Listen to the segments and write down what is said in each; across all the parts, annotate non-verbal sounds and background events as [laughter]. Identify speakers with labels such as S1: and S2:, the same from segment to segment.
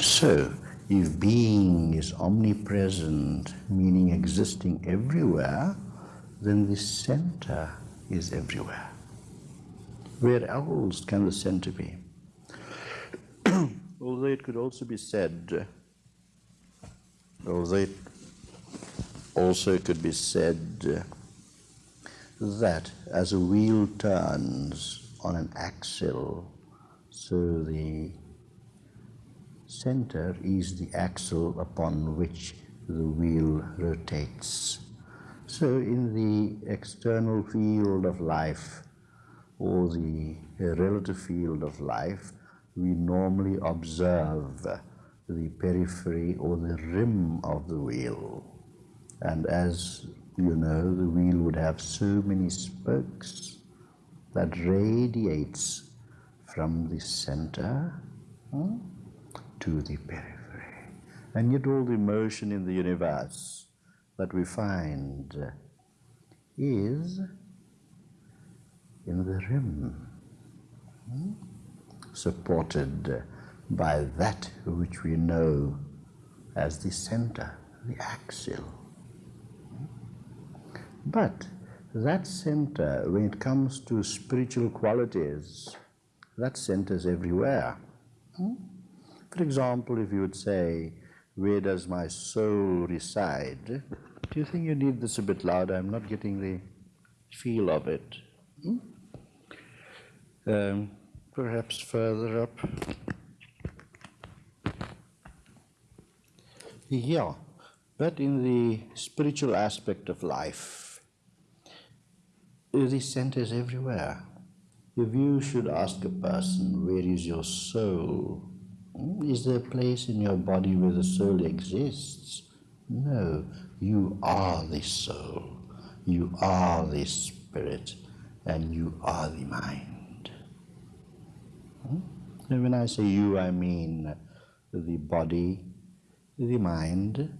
S1: So, if being is omnipresent, meaning existing everywhere, then the center is everywhere. Where else can the center be? [clears throat] although it could also be said, although it also could be said that as a wheel turns on an axle, so the center is the axle upon which the wheel rotates. So in the external field of life or the relative field of life, we normally observe the periphery or the rim of the wheel. And as you know, the wheel would have so many spokes that radiates from the center hmm, to the periphery. And yet all the motion in the universe that we find is in the rim. Hmm? supported by that which we know as the center, the axle. But that center, when it comes to spiritual qualities, that center is everywhere. Hmm? For example, if you would say, where does my soul reside? Do you think you need this a bit louder? I'm not getting the feel of it. Hmm? Um, perhaps further up. Yeah, but in the spiritual aspect of life, these is everywhere. If you should ask a person, where is your soul? Hmm, is there a place in your body where the soul exists? No, you are the soul. You are the spirit, and you are the mind. And when I say you, I mean the body, the mind,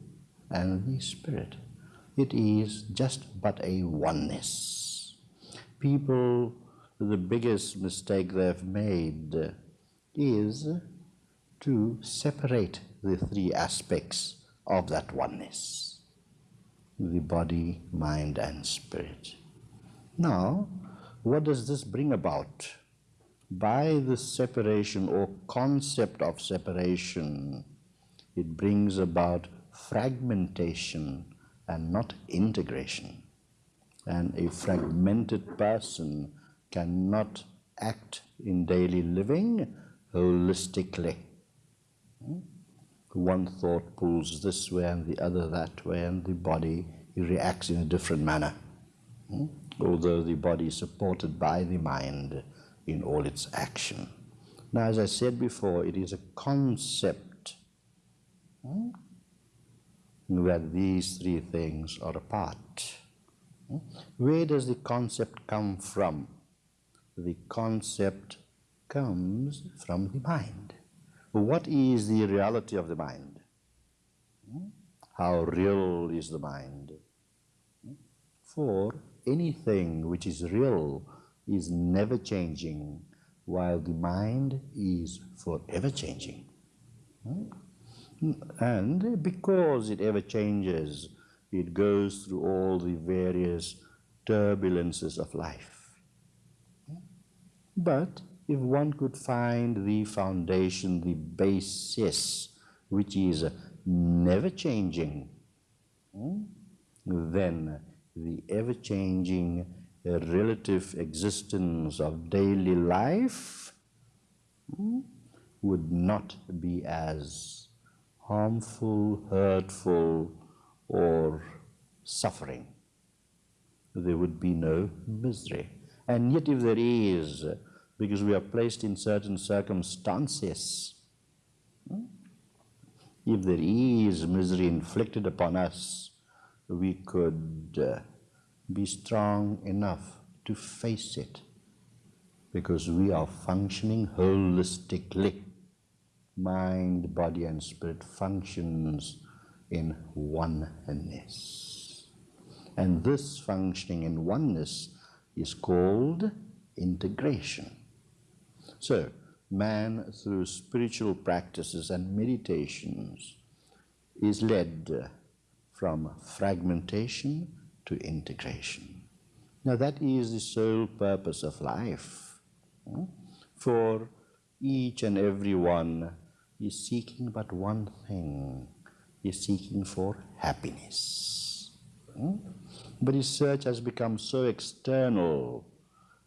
S1: and the spirit. It is just but a oneness. People, the biggest mistake they've made is to separate the three aspects of that oneness the body, mind, and spirit. Now, what does this bring about? by the separation or concept of separation, it brings about fragmentation and not integration. And a fragmented person cannot act in daily living holistically. Hmm? One thought pulls this way and the other that way, and the body reacts in a different manner. Hmm? Although the body is supported by the mind, in all its action. Now, as I said before, it is a concept where these three things are apart. Hmm? Where does the concept come from? The concept comes from the mind. What is the reality of the mind? Hmm? How real is the mind? Hmm? For anything which is real is never changing, while the mind is forever changing. And because it ever changes, it goes through all the various turbulences of life. But if one could find the foundation, the basis, which is never changing, then the ever changing relative existence of daily life hmm, would not be as harmful, hurtful, or suffering. There would be no misery. And yet, if there is, because we are placed in certain circumstances, hmm, if there is misery inflicted upon us, we could uh, be strong enough to face it because we are functioning holistically. Mind, body, and spirit functions in oneness. And this functioning in oneness is called integration. So, man through spiritual practices and meditations is led from fragmentation to integration. Now that is the sole purpose of life. Hmm? For each and every one is seeking but one thing, is seeking for happiness. Hmm? But his search has become so external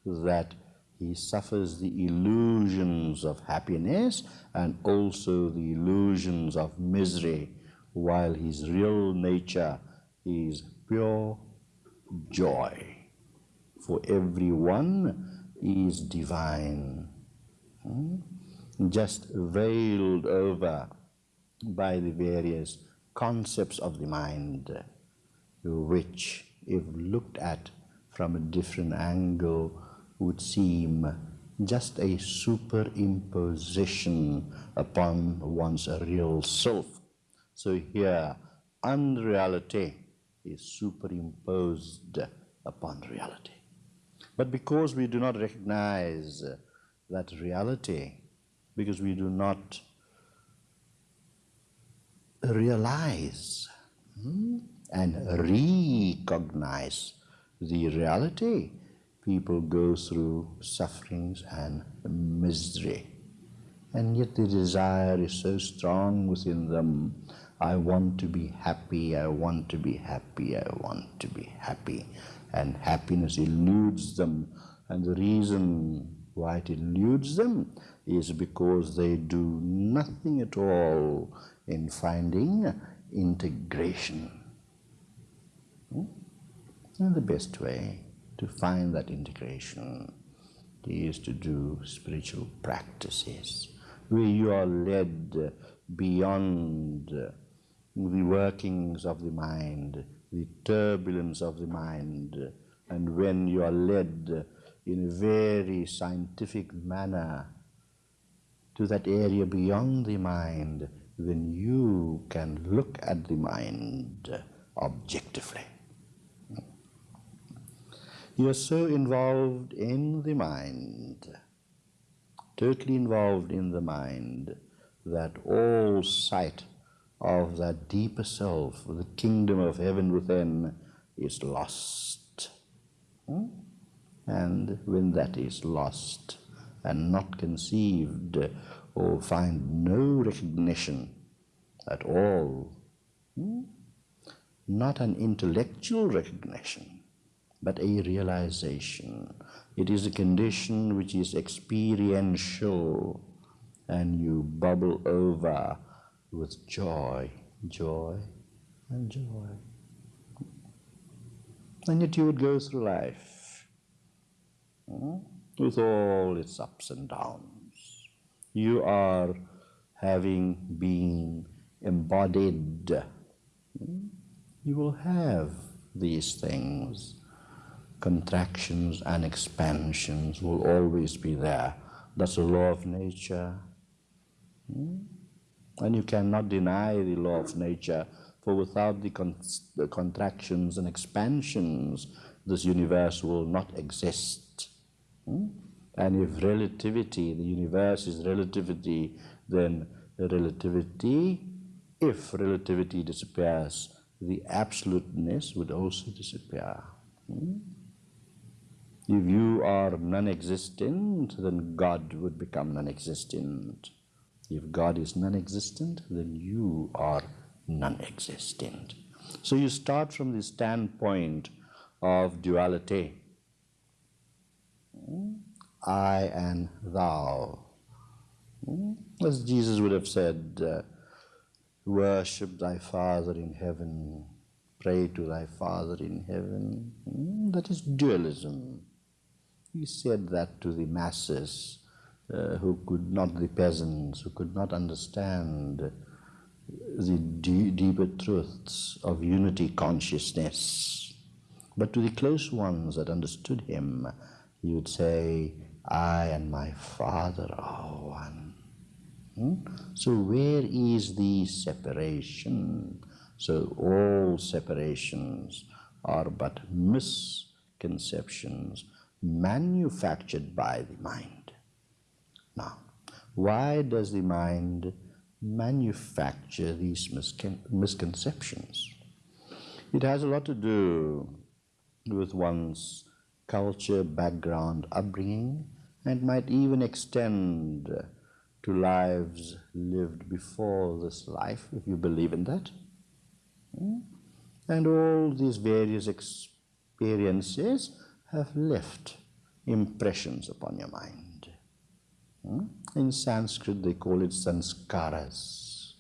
S1: that he suffers the illusions of happiness and also the illusions of misery, while his real nature is pure joy. For everyone is divine, hmm? just veiled over by the various concepts of the mind, which, if looked at from a different angle, would seem just a superimposition upon one's real self. So here, unreality is superimposed upon reality. But because we do not recognize that reality, because we do not realize hmm, and recognize the reality, people go through sufferings and misery. And yet the desire is so strong within them. I want to be happy, I want to be happy, I want to be happy. And happiness eludes them. And the reason why it eludes them is because they do nothing at all in finding integration. Hmm? And the best way to find that integration. Is to do spiritual practices. Where you are led beyond the workings of the mind, the turbulence of the mind, and when you are led in a very scientific manner to that area beyond the mind, then you can look at the mind objectively. You are so involved in the mind, totally involved in the mind, that all sight of that deeper self, the kingdom of heaven within, is lost. Hmm? And when that is lost and not conceived or find no recognition at all, hmm? not an intellectual recognition, but a realization. It is a condition which is experiential and you bubble over with joy, joy, and joy. And yet you would go through life hmm, with all its ups and downs. You are having been embodied. Hmm, you will have these things contractions and expansions will always be there. That's the law of nature. Hmm? And you cannot deny the law of nature, for without the, con the contractions and expansions, this universe will not exist. Hmm? And if relativity, the universe is relativity, then the relativity, if relativity disappears, the absoluteness would also disappear. Hmm? If you are non-existent, then God would become non-existent. If God is non-existent, then you are non-existent. So you start from the standpoint of duality. I and thou. As Jesus would have said, uh, worship thy Father in heaven, pray to thy Father in heaven. That is dualism. He said that to the masses uh, who could not, the peasants, who could not understand the deeper truths of unity consciousness. But to the close ones that understood him, he would say, I and my Father are one. Hmm? So where is the separation? So all separations are but misconceptions manufactured by the mind. Now, Why does the mind manufacture these misconceptions? It has a lot to do with one's culture, background, upbringing, and might even extend to lives lived before this life, if you believe in that. Hmm? And all these various experiences have left impressions upon your mind. Hmm? In Sanskrit, they call it sanskaras.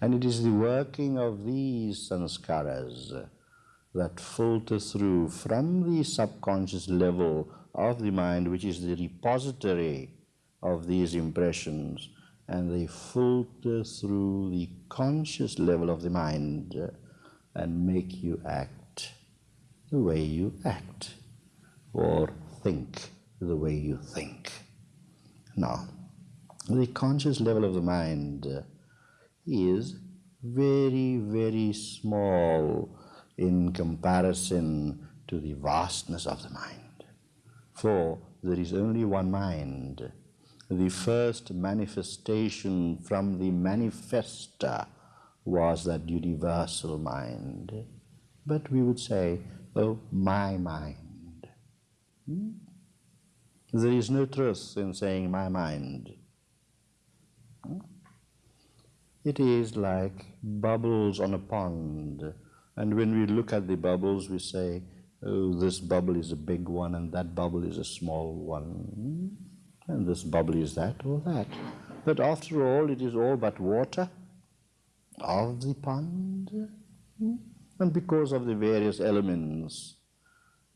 S1: And it is the working of these sanskaras that filter through from the subconscious level of the mind, which is the repository of these impressions, and they filter through the conscious level of the mind and make you act the way you act or think the way you think. Now, the conscious level of the mind uh, is very, very small in comparison to the vastness of the mind. For there is only one mind. The first manifestation from the manifester was that universal mind. But we would say, oh, my mind. Hmm? There is no truth in saying my mind. Hmm? It is like bubbles on a pond and when we look at the bubbles, we say, oh, this bubble is a big one and that bubble is a small one. And this bubble is that or that. But after all, it is all but water of the pond. And because of the various elements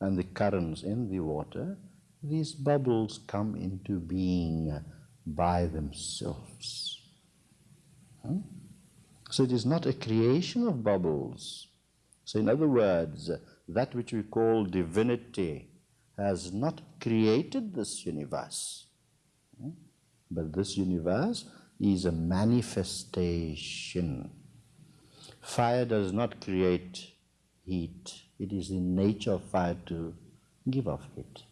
S1: and the currents in the water, these bubbles come into being by themselves. So it is not a creation of bubbles, so in other words, that which we call divinity has not created this universe. Hmm? But this universe is a manifestation. Fire does not create heat. It is the nature of fire to give off heat.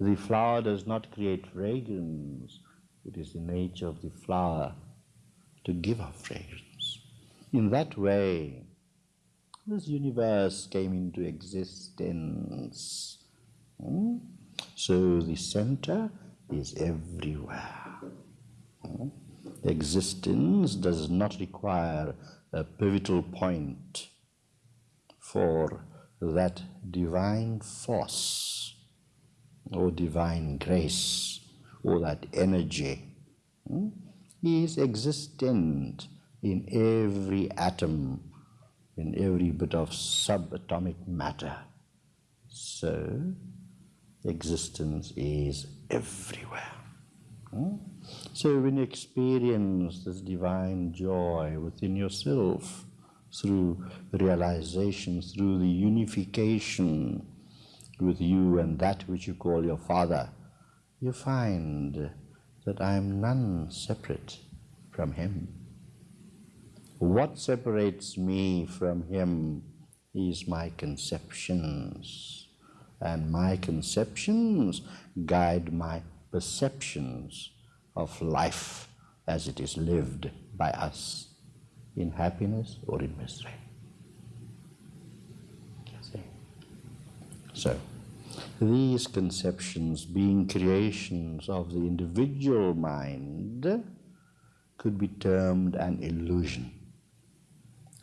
S1: The flower does not create fragrance. It is the nature of the flower to give off fragrance. In that way, this universe came into existence. Hmm? So the center is everywhere. Hmm? Existence does not require a pivotal point for that divine force or divine grace or that energy hmm? is existent in every atom in every bit of subatomic matter. So, existence is everywhere. Hmm? So, when you experience this divine joy within yourself through realization, through the unification with you and that which you call your Father, you find that I am none separate from Him. What separates me from him is my conceptions, and my conceptions guide my perceptions of life as it is lived by us in happiness or in misery. So, these conceptions being creations of the individual mind could be termed an illusion.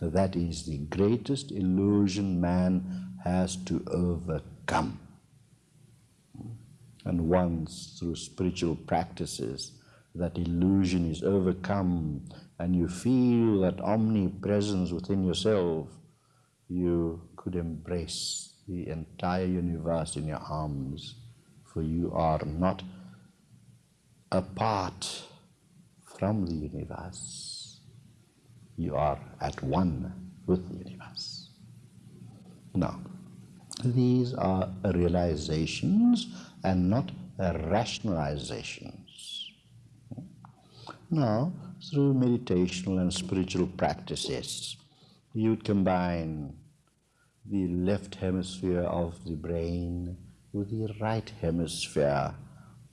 S1: That is the greatest illusion man has to overcome. And once through spiritual practices that illusion is overcome and you feel that omnipresence within yourself, you could embrace the entire universe in your arms, for you are not apart from the universe you are at one with the universe. Now, these are realizations and not rationalizations. Now, through meditational and spiritual practices, you combine the left hemisphere of the brain with the right hemisphere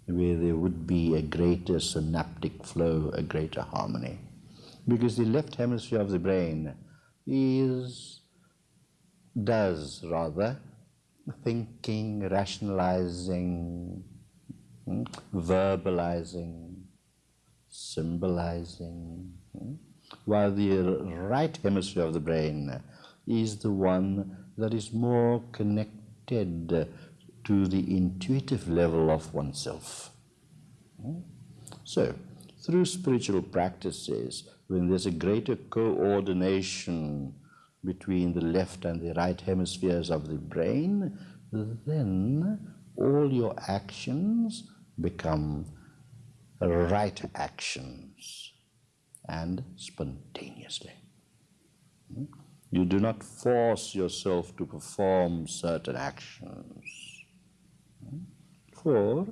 S1: where there would be a greater synaptic flow, a greater harmony. Because the left hemisphere of the brain is, does rather, thinking, rationalizing, hmm, verbalizing, symbolizing, hmm, while the right hemisphere of the brain is the one that is more connected to the intuitive level of oneself. So, through spiritual practices, when there's a greater coordination between the left and the right hemispheres of the brain, then all your actions become right actions and spontaneously. Hmm? You do not force yourself to perform certain actions. Hmm? For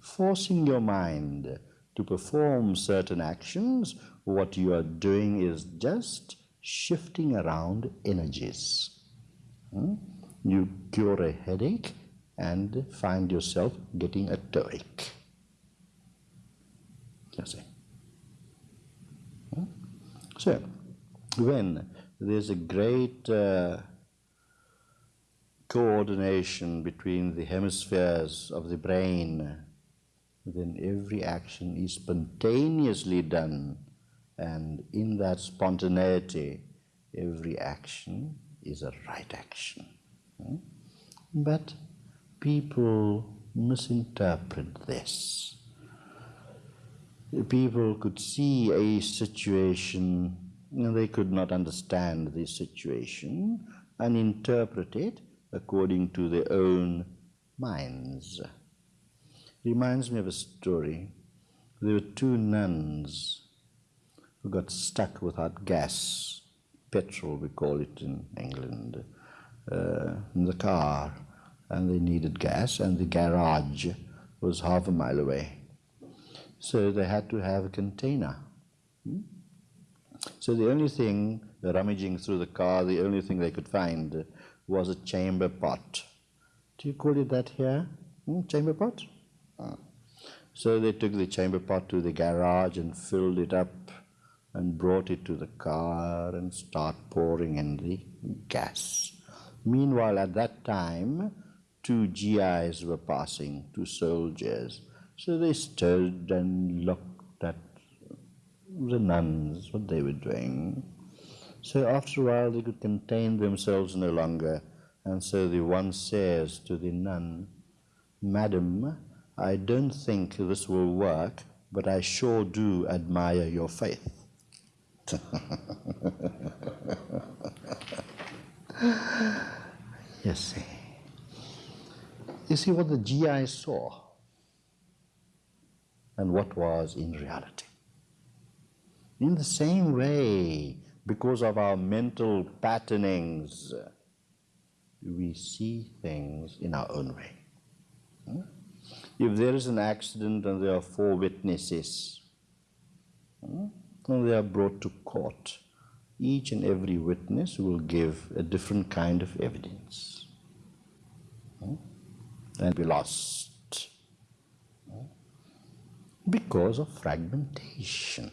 S1: forcing your mind to perform certain actions, what you are doing is just shifting around energies. Hmm? You cure a headache and find yourself getting a toothache. See. So, when there's a great uh, coordination between the hemispheres of the brain, then every action is spontaneously done, and in that spontaneity, every action is a right action. Hmm? But people misinterpret this. People could see a situation and they could not understand the situation and interpret it according to their own minds. Reminds me of a story. There were two nuns who got stuck without gas, petrol we call it in England, uh, in the car, and they needed gas, and the garage was half a mile away. So they had to have a container. Hmm? So the only thing, rummaging through the car, the only thing they could find was a chamber pot. Do you call it that here? Hmm? Chamber pot? Ah. So they took the chamber pot to the garage and filled it up and brought it to the car and start pouring in the gas. Meanwhile, at that time, two GIs were passing, two soldiers. So they stood and looked at the nuns, what they were doing. So after a while they could contain themselves no longer, and so the one says to the nun, Madam, I don't think this will work, but I sure do admire your faith. [laughs] you see. You see what the GI saw and what was in reality. In the same way, because of our mental patternings, we see things in our own way. Hmm? If there is an accident and there are four witnesses, hmm, and they are brought to court, each and every witness will give a different kind of evidence hmm, and be lost because of fragmentation.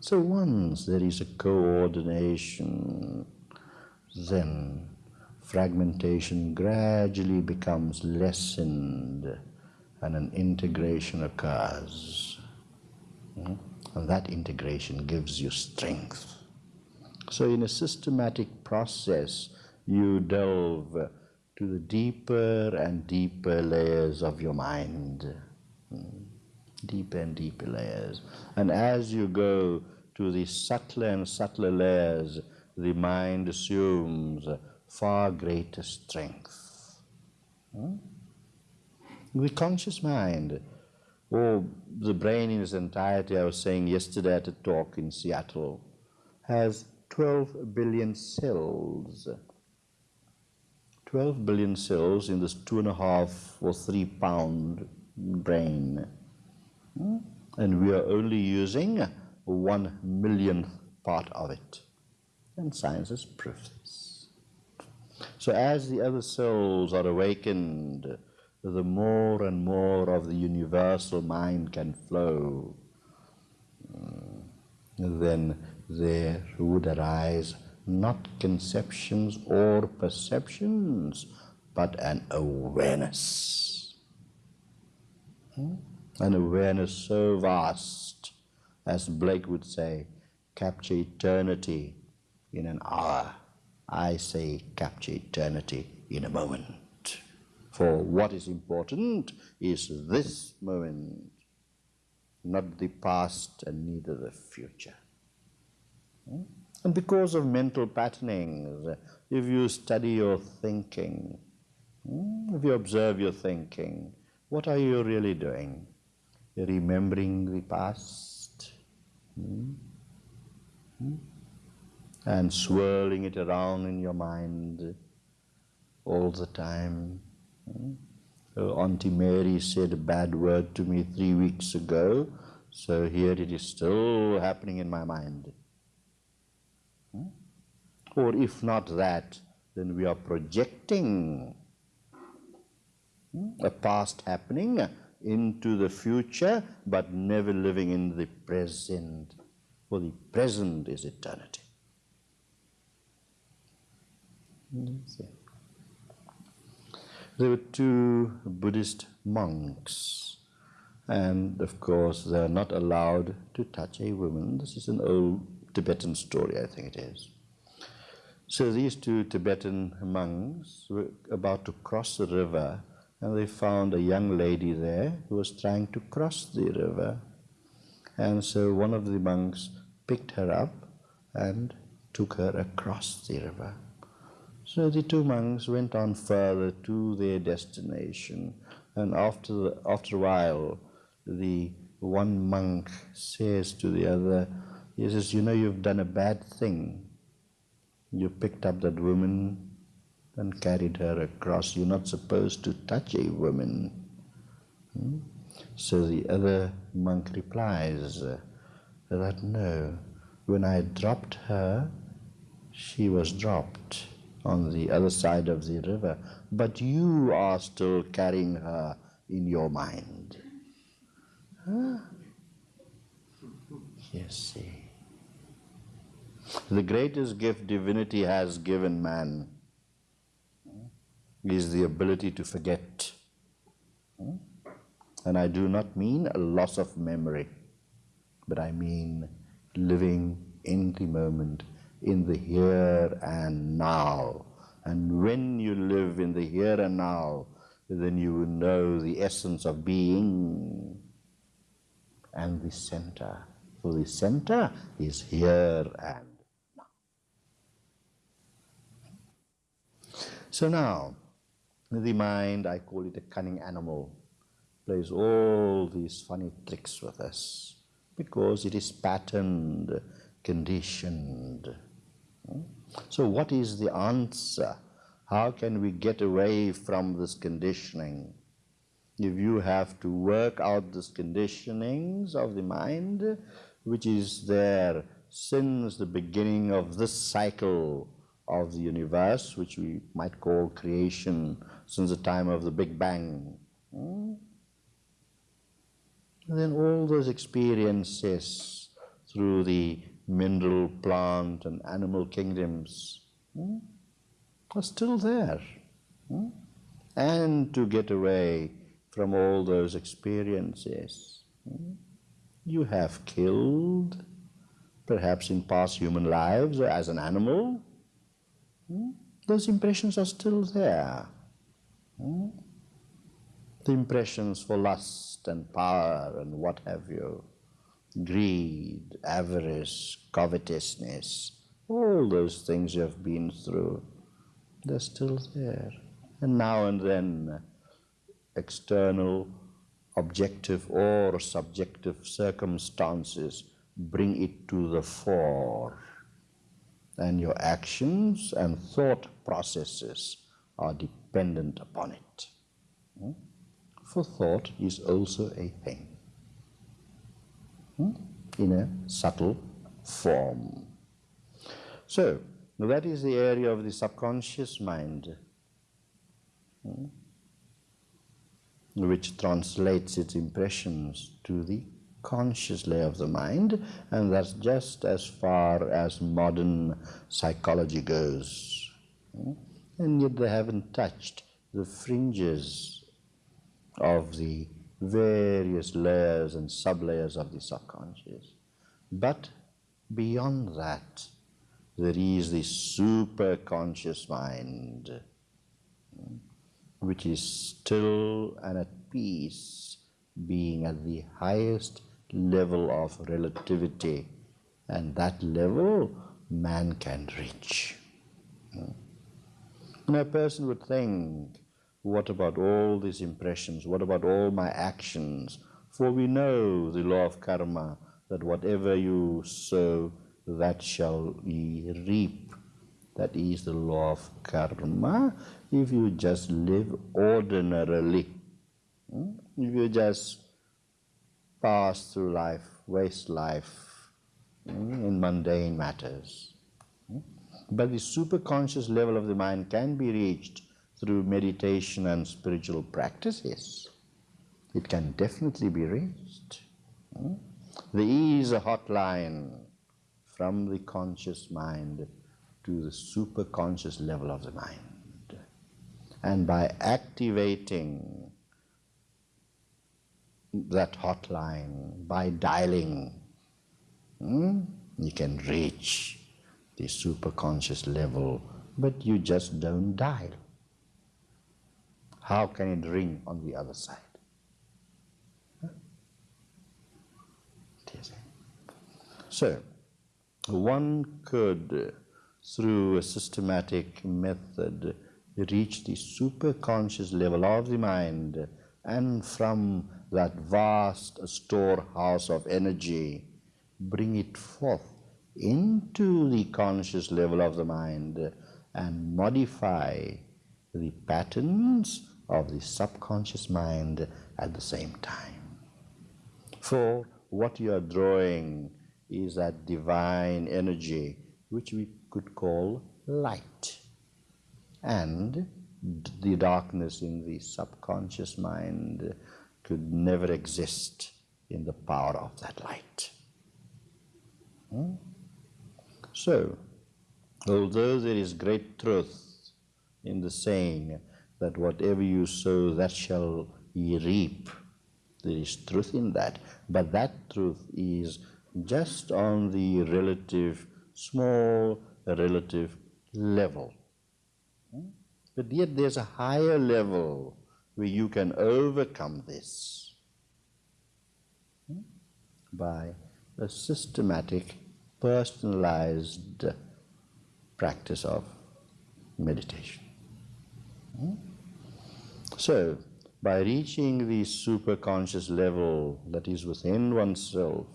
S1: So once there is a coordination, then fragmentation gradually becomes lessened and an integration occurs. Hmm? And that integration gives you strength. So in a systematic process, you delve to the deeper and deeper layers of your mind. Deeper and deeper layers. And as you go to the subtler and subtler layers, the mind assumes far greater strength. Hmm? The conscious mind, or the brain in its entirety, I was saying yesterday at a talk in Seattle, has 12 billion cells. 12 billion cells in this two and a half or three pound brain. And we are only using one millionth part of it. And science has proved this. So as the other souls are awakened the more and more of the universal mind can flow, mm, then there would arise not conceptions or perceptions, but an awareness. Hmm? An awareness so vast, as Blake would say, capture eternity in an hour. I say capture eternity in a moment. For what is important is this moment, not the past and neither the future. Hmm? And because of mental patternings, if you study your thinking, hmm, if you observe your thinking, what are you really doing? Remembering the past hmm? Hmm? and swirling it around in your mind all the time. So Auntie Mary said a bad word to me three weeks ago, so here it is still happening in my mind. Or if not that, then we are projecting a past happening into the future, but never living in the present. For the present is eternity. There were two Buddhist monks, and of course they are not allowed to touch a woman. This is an old Tibetan story, I think it is. So these two Tibetan monks were about to cross the river and they found a young lady there who was trying to cross the river. And so one of the monks picked her up and took her across the river. So the two monks went on further to their destination, and after, the, after a while, the one monk says to the other, he says, you know, you've done a bad thing. You picked up that woman and carried her across. You're not supposed to touch a woman. Hmm? So the other monk replies that no, when I dropped her, she was dropped on the other side of the river, but you are still carrying her in your mind. Huh? You see. The greatest gift divinity has given man is the ability to forget. Hmm? And I do not mean a loss of memory, but I mean living in the moment, in the here and now. And when you live in the here and now, then you will know the essence of being and the center. For the center is here and now. So now, the mind, I call it a cunning animal, plays all these funny tricks with us because it is patterned, conditioned. Hmm? So what is the answer? How can we get away from this conditioning? If you have to work out these conditionings of the mind, which is there since the beginning of this cycle of the universe, which we might call creation since the time of the Big Bang. Hmm? then all those experiences through the mineral, plant, and animal kingdoms hmm, are still there. Hmm? And to get away from all those experiences, you have killed, perhaps in past human lives or as an animal? Those impressions are still there. Hmm? The impressions for lust and power and what have you, greed, avarice, covetousness, all those things you have been through, they're still there. And now and then, external, objective or subjective circumstances bring it to the fore and your actions and thought processes are dependent upon it. Hmm? For thought is also a thing hmm? in a subtle form. So, that is the area of the subconscious mind. Hmm? which translates its impressions to the conscious layer of the mind, and that's just as far as modern psychology goes. And yet they haven't touched the fringes of the various layers and sublayers of the subconscious. But beyond that, there is the superconscious mind, which is still and at peace, being at the highest level of relativity, and that level man can reach. And a person would think, what about all these impressions? What about all my actions? For we know the law of karma, that whatever you sow, that shall ye reap. That is the law of karma. If you just live ordinarily, hmm? if you just pass through life, waste life hmm, in mundane matters. Hmm? But the superconscious level of the mind can be reached through meditation and spiritual practices. It can definitely be reached. There is a hotline from the conscious mind to the superconscious level of the mind. And by activating that hotline, by dialing, hmm, you can reach the superconscious level, but you just don't dial. How can it ring on the other side? So, one could, through a systematic method, reach the superconscious level of the mind and from that vast storehouse of energy, bring it forth into the conscious level of the mind and modify the patterns of the subconscious mind at the same time. For what you are drawing is that divine energy which we could call light. And the darkness in the subconscious mind could never exist in the power of that light. Hmm? So, although there is great truth in the saying that whatever you sow, that shall ye reap, there is truth in that, but that truth is just on the relative, small relative level. Hmm? But yet there's a higher level where you can overcome this hmm, by a systematic, personalized practice of meditation. So, by reaching the superconscious level that is within oneself,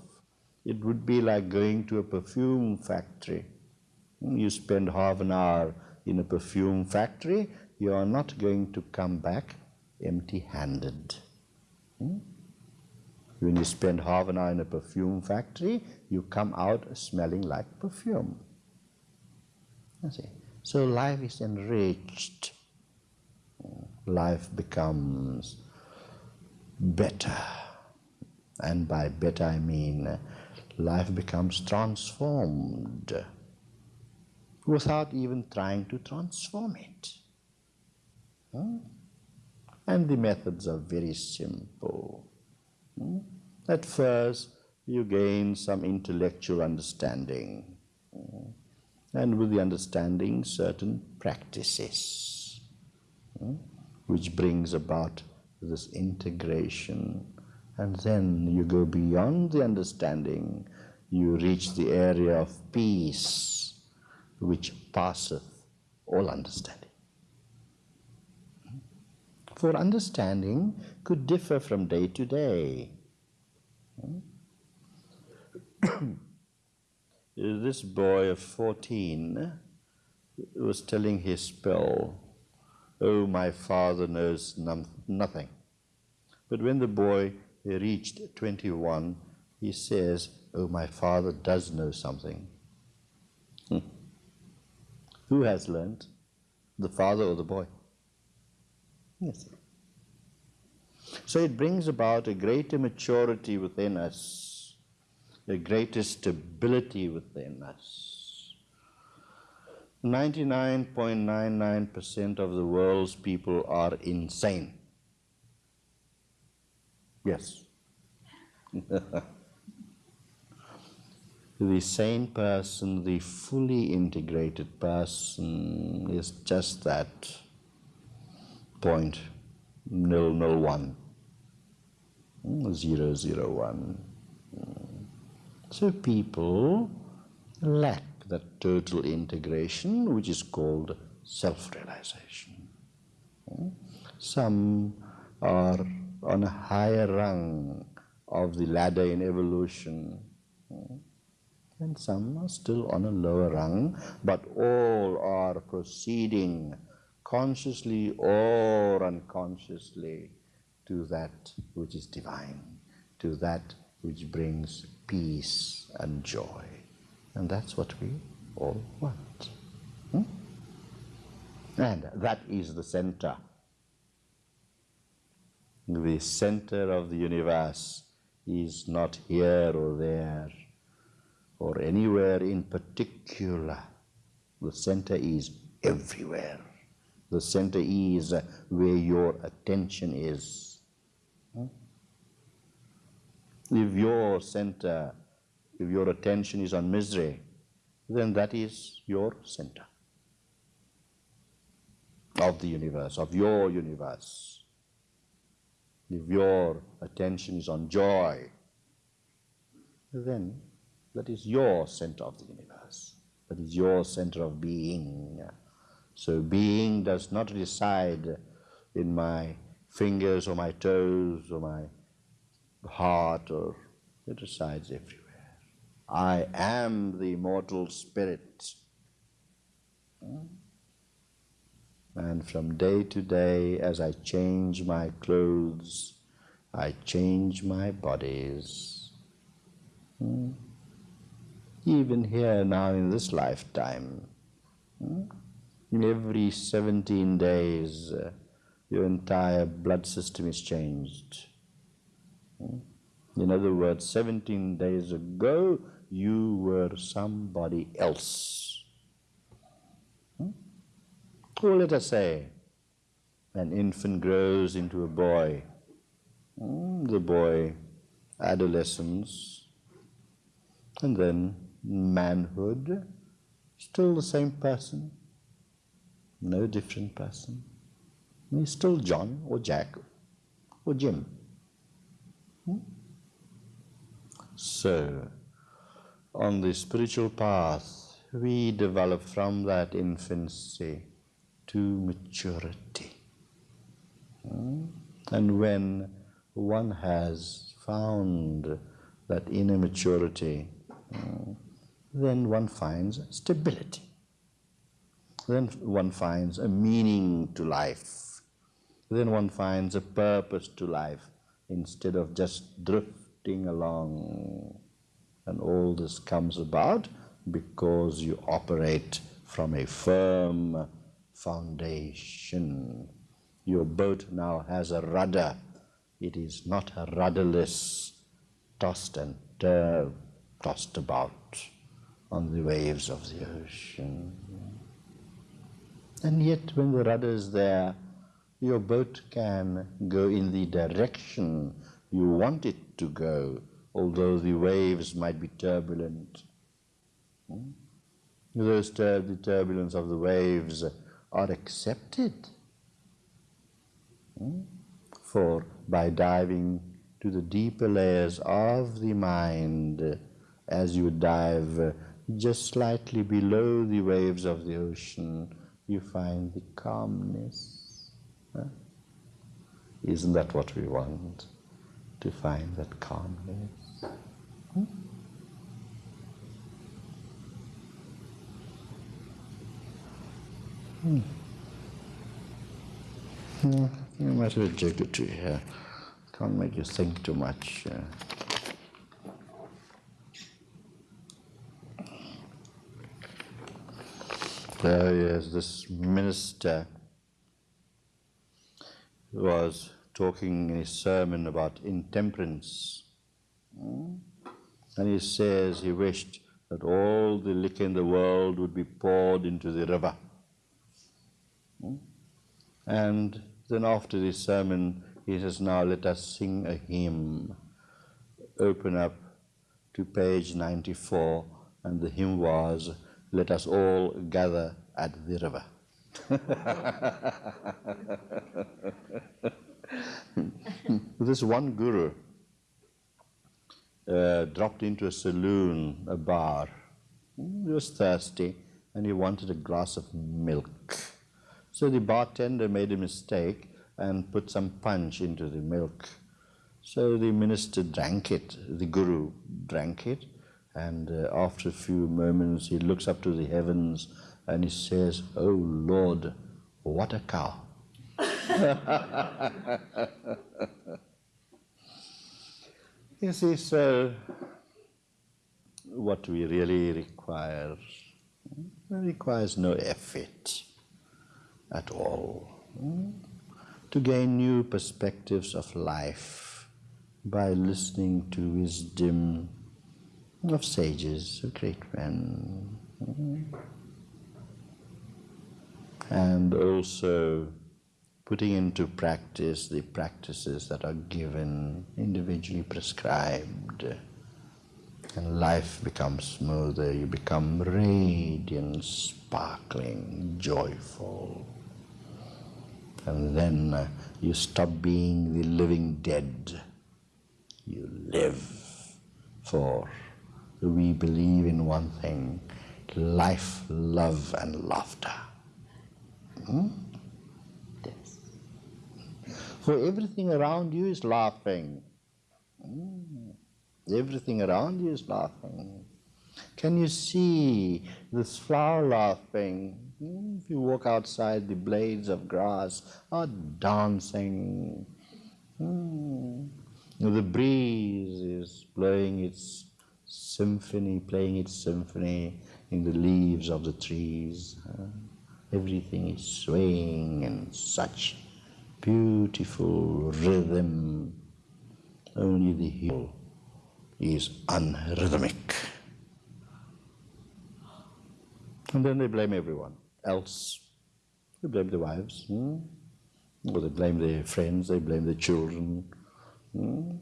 S1: it would be like going to a perfume factory. You spend half an hour in a perfume factory, you are not going to come back empty-handed. Hmm? When you spend half an hour in a perfume factory, you come out smelling like perfume. see. So life is enriched. Life becomes better. And by better I mean life becomes transformed without even trying to transform it. Hmm? And the methods are very simple. Hmm? At first, you gain some intellectual understanding, hmm? and with the understanding, certain practices, hmm? which brings about this integration and then you go beyond the understanding, you reach the area of peace, which passeth all understanding. For understanding could differ from day to day. [coughs] this boy of 14 was telling his spell, Oh, my father knows nothing. But when the boy reached 21, he says, Oh, my father does know something. Hmm. Who has learned? The father or the boy? Yes. So it brings about a greater maturity within us, a greater stability within us. 99.99% of the world's people are insane. Yes. [laughs] the sane person, the fully integrated person is just that point nil nil one zero zero one. So people lack that total integration which is called self-realization. Some are on a higher rung of the ladder in evolution and some are still on a lower rung, but all are proceeding consciously or unconsciously to that which is divine, to that which brings peace and joy. And that's what we all want. Hmm? And that is the center. The center of the universe is not here or there or anywhere in particular. The center is everywhere. The center is where your attention is. If your center, if your attention is on misery, then that is your center of the universe, of your universe. If your attention is on joy, then that is your center of the universe. That is your center of being. So being does not reside in my fingers or my toes or my heart or it resides everywhere. I am the immortal spirit. And from day to day, as I change my clothes, I change my bodies. Even here now in this lifetime, in every 17 days, uh, your entire blood system is changed. In other words, 17 days ago, you were somebody else. Hmm? Or let us say, an infant grows into a boy. Hmm, the boy, adolescence, and then manhood, still the same person no different person. He's still John or Jack or Jim. Hmm? So, on the spiritual path, we develop from that infancy to maturity. Hmm? And when one has found that inner maturity, hmm, then one finds stability then one finds a meaning to life. Then one finds a purpose to life instead of just drifting along. And all this comes about because you operate from a firm foundation. Your boat now has a rudder. It is not a rudderless, tossed and tossed about on the waves of the ocean. And yet, when the rudder is there, your boat can go in the direction you want it to go, although the waves might be turbulent. Hmm? Those tur the turbulence of the waves are accepted. Hmm? For by diving to the deeper layers of the mind, as you dive just slightly below the waves of the ocean, you find the calmness. Huh? Isn't that what we want? To find that calmness. Hmm? Hmm. You might have or two here. Can't make you think too much. Uh, There is this minister was talking in his sermon about intemperance. Hmm? And he says he wished that all the liquor in the world would be poured into the river. Hmm? And then after this sermon, he says, Now let us sing a hymn. Open up to page 94, and the hymn was, Let us all gather at the river. [laughs] [laughs] this one guru uh, dropped into a saloon, a bar. He was thirsty and he wanted a glass of milk. So the bartender made a mistake and put some punch into the milk. So the minister drank it, the guru drank it, and uh, after a few moments he looks up to the heavens and he says, Oh Lord, what a cow. [laughs] you see, so what we really require requires no effort at all hmm, to gain new perspectives of life by listening to wisdom of sages, of great men hmm, and also putting into practice the practices that are given, individually prescribed. And life becomes smoother, you become radiant, sparkling, joyful. And then uh, you stop being the living dead. You live for we believe in one thing life, love, and laughter. Hmm? For everything around you is laughing. Hmm. Everything around you is laughing. Can you see this flower laughing? Hmm. If you walk outside, the blades of grass are dancing. The breeze is blowing its symphony, playing its symphony in the leaves of the trees. Everything is swaying and such beautiful rhythm. Only the heel is unrhythmic. And then they blame everyone else. They blame the wives, hmm? or they blame their friends, they blame their children. Hmm?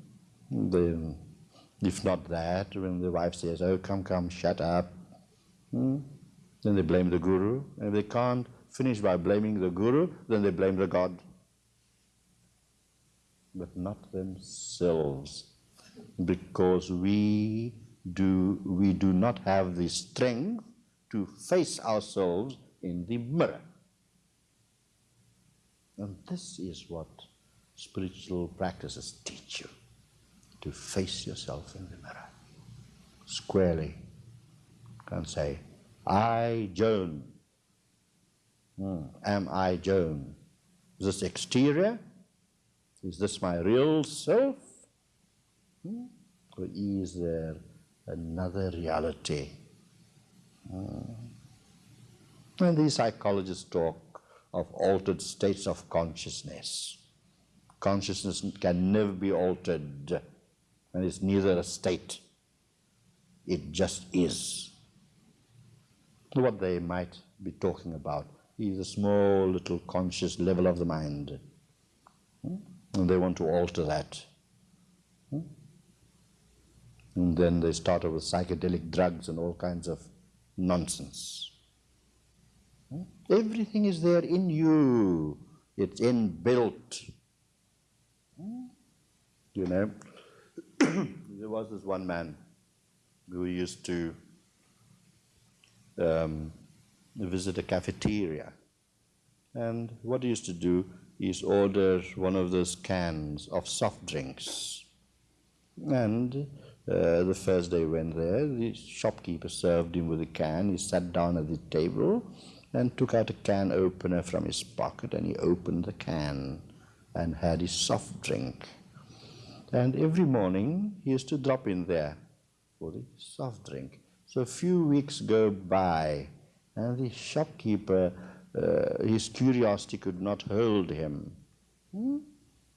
S1: If not that, when the wife says, oh, come, come, shut up, hmm? Then they blame the guru. And if they can't finish by blaming the guru, then they blame the God. But not themselves. Because we do, we do not have the strength to face ourselves in the mirror. And this is what spiritual practices teach you to face yourself in the mirror squarely and say, I, Joan. Hmm. Am I Joan? Is this exterior? Is this my real self? Hmm? Or is there another reality? Hmm. And these psychologists talk of altered states of consciousness. Consciousness can never be altered, and it's neither a state, it just is what they might be talking about is a small little conscious level of the mind. Hmm? And they want to alter that. Hmm? And then they start with psychedelic drugs and all kinds of nonsense. Hmm? Everything is there in you. It's inbuilt. You know, [coughs] there was this one man who used to um, visit a cafeteria. And what he used to do is order one of those cans of soft drinks. And uh, the first day he went there, the shopkeeper served him with a can. He sat down at the table and took out a can opener from his pocket and he opened the can and had his soft drink. And every morning he used to drop in there for the soft drink. So a few weeks go by, and the shopkeeper, uh, his curiosity could not hold him. Hmm?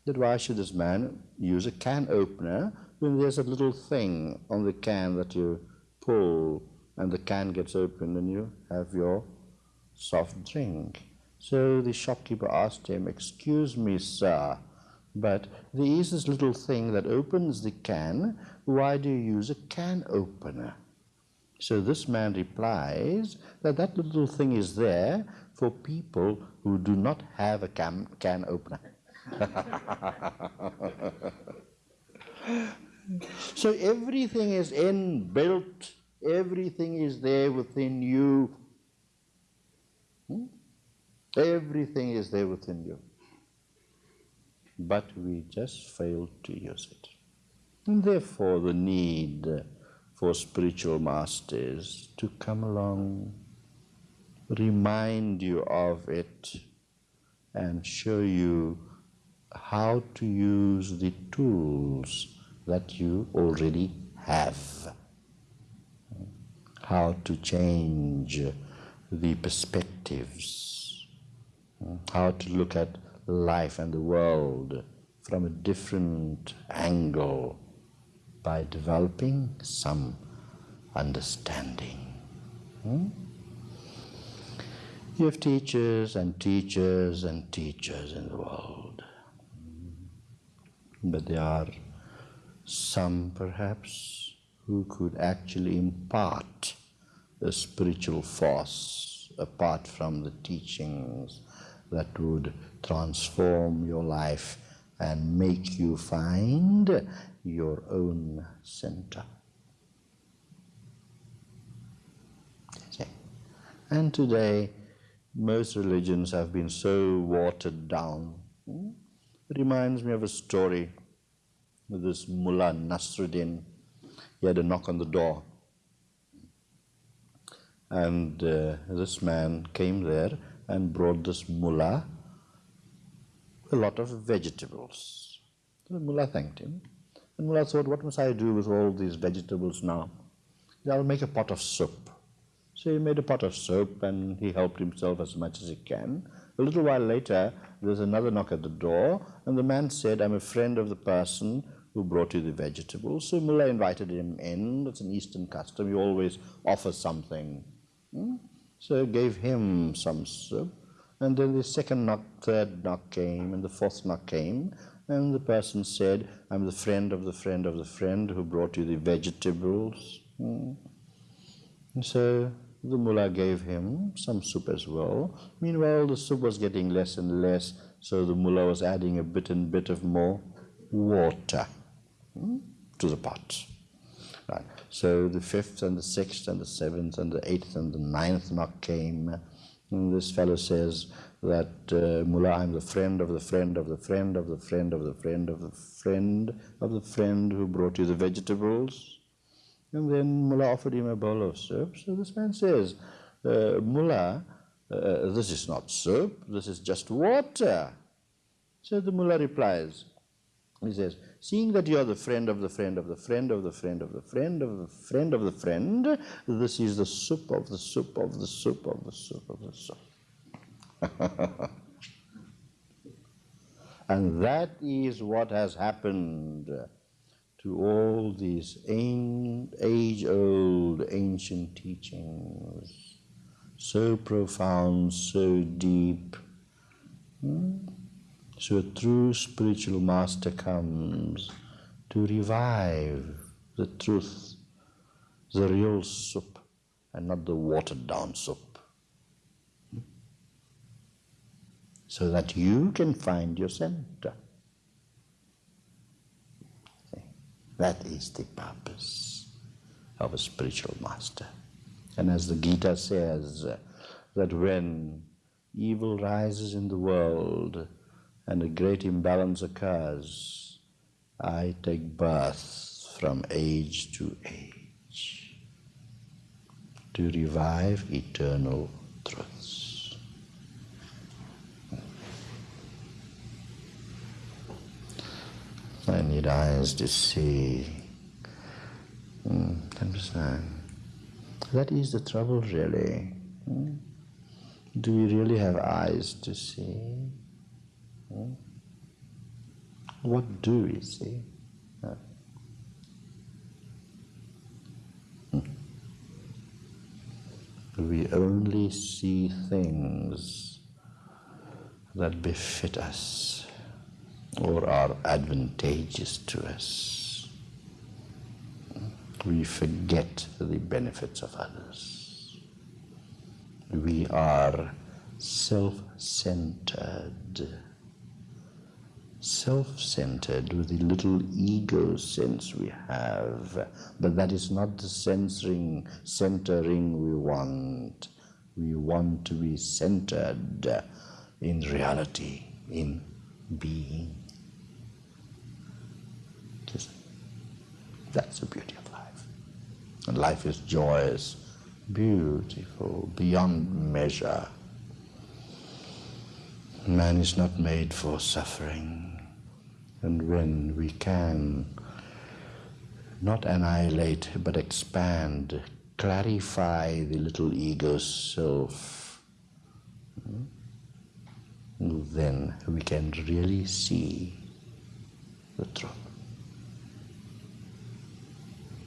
S1: that why should this man use a can opener when there's a little thing on the can that you pull and the can gets open and you have your soft drink. So the shopkeeper asked him, Excuse me, sir, but there is this little thing that opens the can. Why do you use a can opener? So this man replies that that little thing is there for people who do not have a can, can opener. [laughs] so everything is inbuilt, everything is there within you. Hmm? Everything is there within you. But we just fail to use it. And therefore the need for spiritual masters to come along, remind you of it, and show you how to use the tools that you already have. How to change the perspectives, how to look at life and the world from a different angle by developing some understanding. Hmm? You have teachers and teachers and teachers in the world. But there are some perhaps who could actually impart a spiritual force apart from the teachings that would transform your life and make you find your own center. And today, most religions have been so watered down. It reminds me of a story with this mullah Nasruddin. He had a knock on the door. And uh, this man came there and brought this mullah a lot of vegetables. The mullah thanked him. And Mullah thought, what must I do with all these vegetables now? I'll make a pot of soup. So he made a pot of soup and he helped himself as much as he can. A little while later, there's another knock at the door, and the man said, I'm a friend of the person who brought you the vegetables. So Mullah invited him in. It's an Eastern custom. You always offer something. Hmm? So gave him some soup. And then the second knock, third knock came, and the fourth knock came, and the person said, I'm the friend of the friend of the friend who brought you the vegetables. Hmm. So the mullah gave him some soup as well. Meanwhile, the soup was getting less and less, so the mullah was adding a bit and bit of more water hmm, to the pot. Right. So the fifth and the sixth and the seventh and the eighth and the ninth knock came. And this fellow says that uh, Mullah, I'm the friend of the friend of the friend of the friend of the friend of the friend of the friend who brought you the vegetables. And then Mullah offered him a bowl of soup. So this man says, uh, Mullah, uh, this is not soup, this is just water. So the Mullah replies, he says, seeing that you are the friend of the friend of the friend of the friend of the friend of the friend of the friend, this is the soup of the soup of the soup of the soup of the soup. and that is what has happened to all these age-old ancient teachings, so profound, so deep. Hmm? So a true spiritual master comes to revive the truth, the real soup, and not the watered down soup. So that you can find your center. That is the purpose of a spiritual master. And as the Gita says, that when evil rises in the world, and a great imbalance occurs, I take birth from age to age to revive eternal truths. I need eyes to see. Mm, understand? That is the trouble, really. Mm? Do we really have eyes to see? What do we see? Uh, we only see things that befit us or are advantageous to us. We forget the benefits of others. We are self centered. Self centered with the little ego sense we have, but that is not the censoring, centering we want. We want to be centered in reality, in being. That's the beauty of life. And life is joyous, beautiful, beyond measure. Man is not made for suffering. And when we can not annihilate but expand, clarify the little ego self, hmm, then we can really see the truth.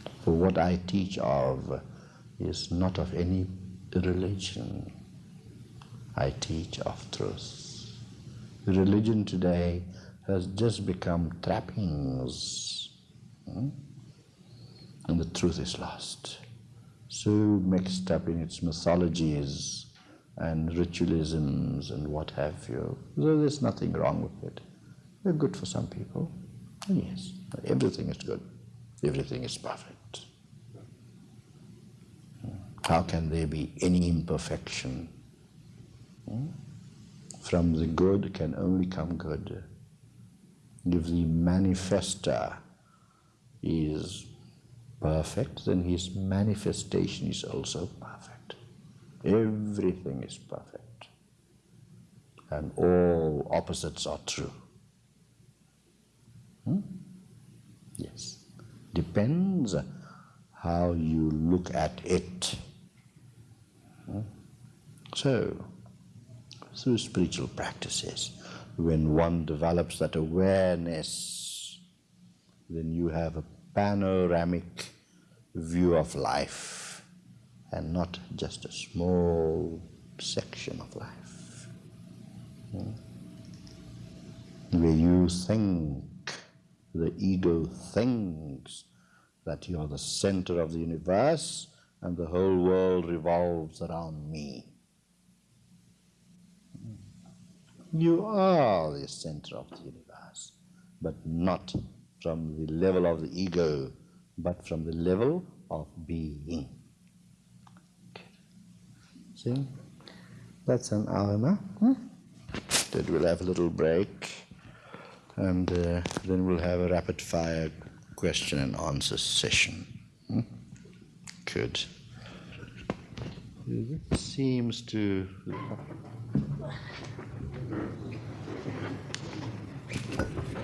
S1: For what I teach of is not of any religion. I teach of truth. Religion today has just become trappings. Hmm? And the truth is lost. So mixed up in its mythologies and ritualisms and what have you. So there's nothing wrong with it. They're good for some people. Yes, everything is good. Everything is perfect. How can there be any imperfection? Hmm? From the good can only come good. If the manifester is perfect, then his manifestation is also perfect. Everything is perfect. And all opposites are true. Hmm? Yes. Depends how you look at it. So, through spiritual practices, when one develops that awareness, then you have a panoramic view of life and not just a small section of life. Hmm? Where you think, the ego thinks that you are the center of the universe and the whole world revolves around me. You are the center of the universe, but not from the level of the ego, but from the level of being. See? That's an hour Hmm? Then we'll have a little break, and uh, then we'll have a rapid fire question and answer session. Hmm? Good. It seems to. Thank you.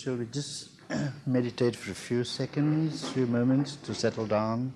S1: Shall we just [clears throat] meditate for a few seconds, few moments to settle down?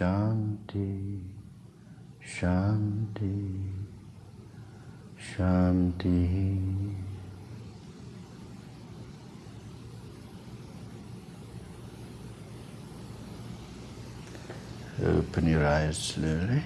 S1: Shanti, Shanti, Shanti. Open your eyes slowly.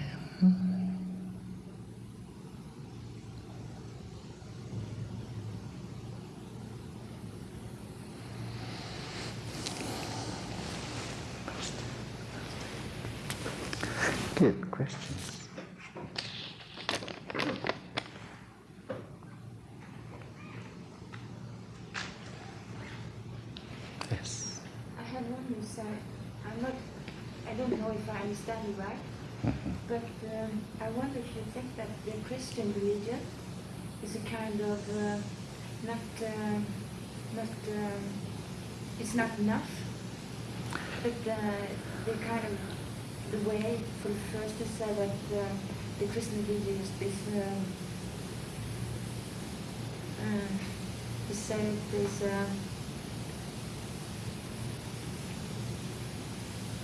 S2: It's not enough, but uh, the kind of the way for the first to say that uh, the Christian religion is, um, uh, to say it is. Uh,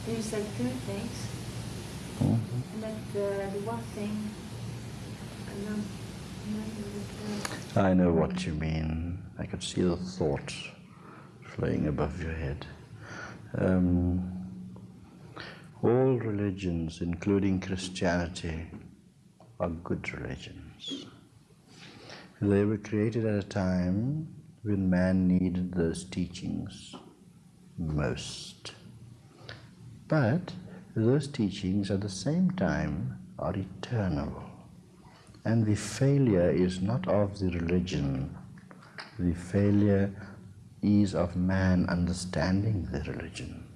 S2: you said two things,
S1: Mhm.
S2: and that uh, the one thing, I don't remember the
S1: I know what you mean. I could see the thought flowing above your head. Um, all religions, including Christianity, are good religions. They were created at a time when man needed those teachings most. But those teachings at the same time are eternal. And the failure is not of the religion, the failure is of man understanding the religion.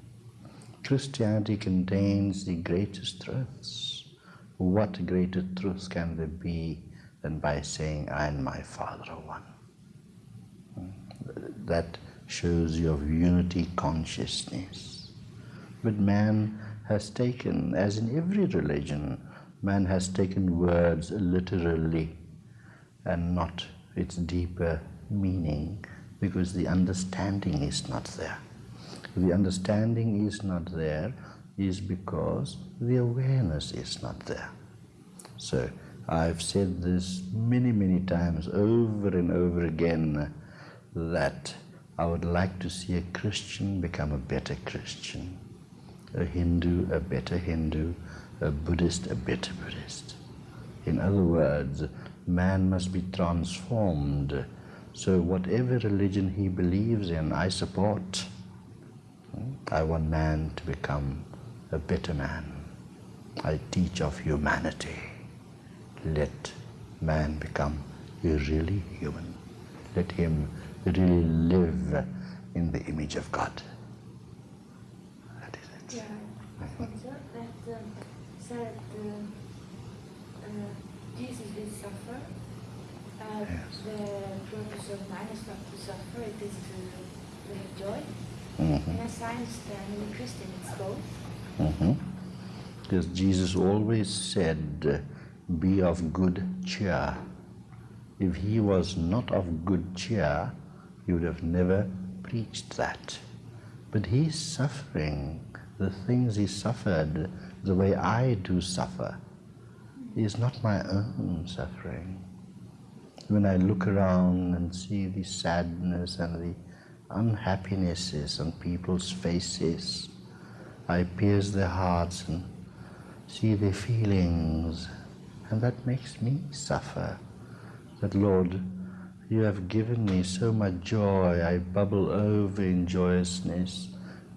S1: Christianity contains the greatest truths. What greater truth can there be than by saying, I and my Father are one? That shows your unity consciousness. But man has taken, as in every religion, man has taken words literally and not its deeper meaning because the understanding is not there. The understanding is not there is because the awareness is not there. So I've said this many, many times over and over again that I would like to see a Christian become a better Christian, a Hindu a better Hindu, a Buddhist a better Buddhist. In other words, man must be transformed. So whatever religion he believes in, I support. I want man to become a better man. I teach of humanity. Let man become really human. Let him really live in the image of God. That is it.
S2: Yeah, I think so. That um, said um, uh, Jesus. Uh,
S1: Yes.
S2: The purpose of man is not to suffer, it is to, to have joy.
S1: Mhm.
S2: And as I understand, in a Christian it's both.
S1: Mhm. Because Jesus always said, Be of good cheer. If he was not of good cheer, he would have never preached that. But he's suffering the things he suffered the way I do suffer is not my own suffering. When I look around and see the sadness and the unhappinesses on people's faces, I pierce their hearts and see their feelings, and that makes me suffer. That, Lord, you have given me so much joy, I bubble over in joyousness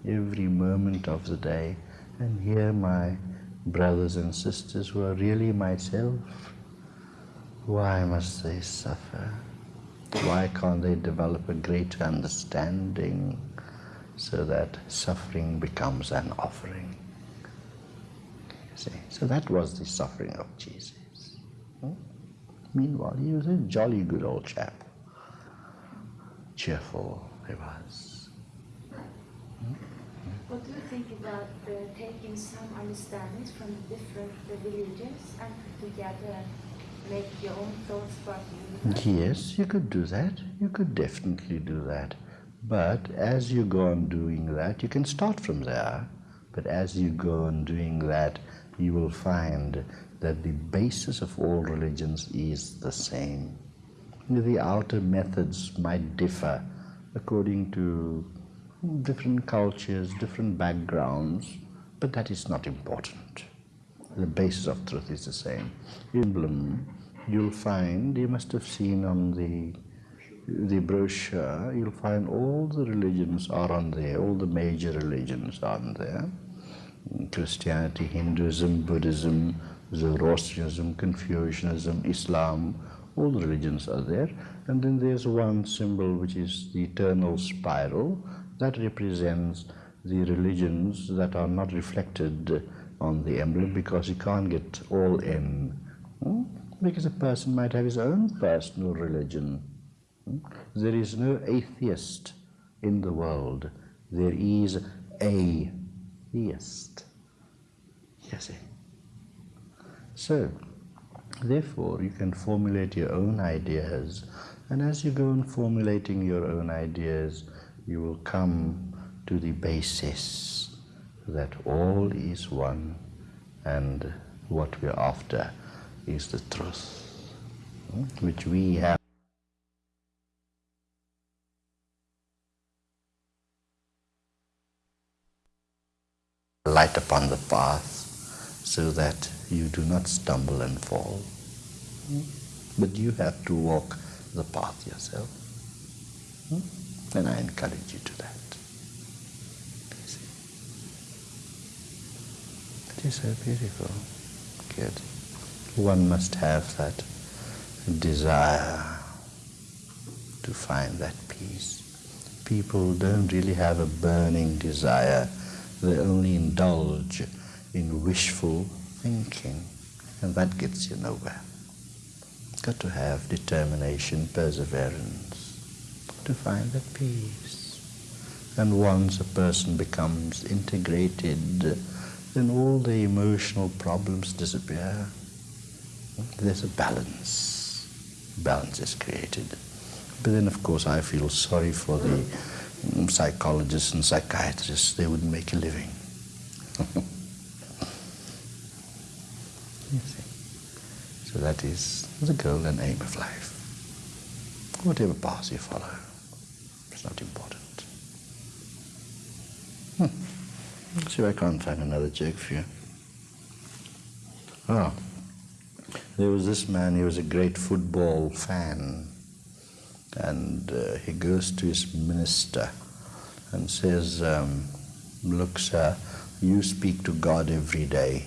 S1: every moment of the day, and here my brothers and sisters who are really myself, why must they suffer? Why can't they develop a greater understanding so that suffering becomes an offering? See, so that was the suffering of Jesus. Hmm? Meanwhile, he was a jolly good old chap. Cheerful he was.
S2: What do you think about uh, taking some understandings from different religions and put together make your own thoughts universe?
S1: Yes, you could do that. You could definitely do that. But as you go on doing that, you can start from there. But as you go on doing that, you will find that the basis of all religions is the same. The outer methods might differ according to different cultures, different backgrounds, but that is not important. The basis of truth is the same. Emblem, you'll find, you must have seen on the the brochure, you'll find all the religions are on there, all the major religions are on there. Christianity, Hinduism, Buddhism, Zoroastrianism, Confucianism, Islam, all the religions are there. And then there's one symbol which is the eternal spiral that represents the religions that are not reflected on the emblem because you can't get all in. Hmm? Because a person might have his own personal religion. There is no atheist in the world. There is a theist. Yes. Eh? So, therefore, you can formulate your own ideas, and as you go on formulating your own ideas, you will come to the basis that all is one and what we're after is the truth, hmm, which we have. light upon the path so that you do not stumble and fall. But you have to walk the path yourself. And I encourage you to that. It is so beautiful. Good. One must have that desire to find that peace. People don't really have a burning desire. They only indulge in wishful thinking, and that gets you nowhere. Got to have determination, perseverance to find that peace. And once a person becomes integrated, then all the emotional problems disappear. There's a balance. Balance is created. But then, of course, I feel sorry for the psychologists and psychiatrists. They wouldn't make a living. [laughs] So that is the goal and aim of life. Whatever path you follow, it's not important. Hmm. See if I can't find another joke for you. Oh, there was this man, he was a great football fan. And uh, he goes to his minister and says, um, Look, sir, you speak to God every day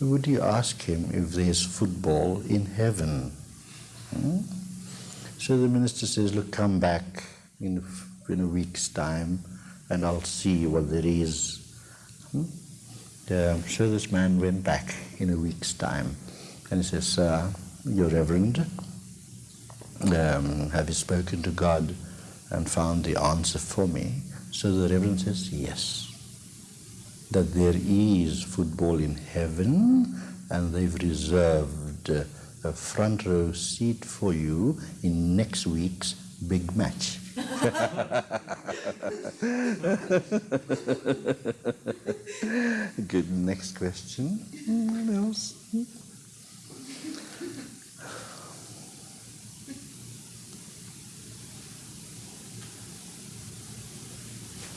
S1: would you ask him if there's football in heaven? Hmm? So the minister says, look, come back in a, in a week's time and I'll see what there is. Hmm? Uh, so this man went back in a week's time and he says, Sir, your reverend, um, have you spoken to God and found the answer for me? So the reverend says, yes that there is football in heaven and they've reserved a front row seat for you in next week's big match. [laughs] Good. Next question. What else?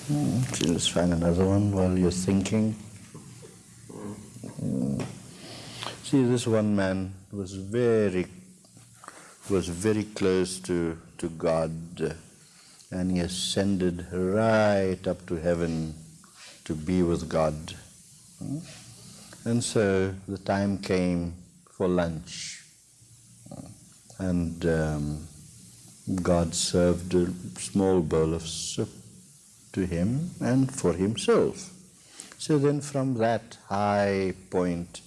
S1: Hmm, just find another one while you're thinking. Hmm. See, this one man was very, was very close to, to God, and he ascended right up to heaven to be with God. Hmm. And so the time came for lunch, and um, God served a small bowl of soup to him and for himself. So then from that high point,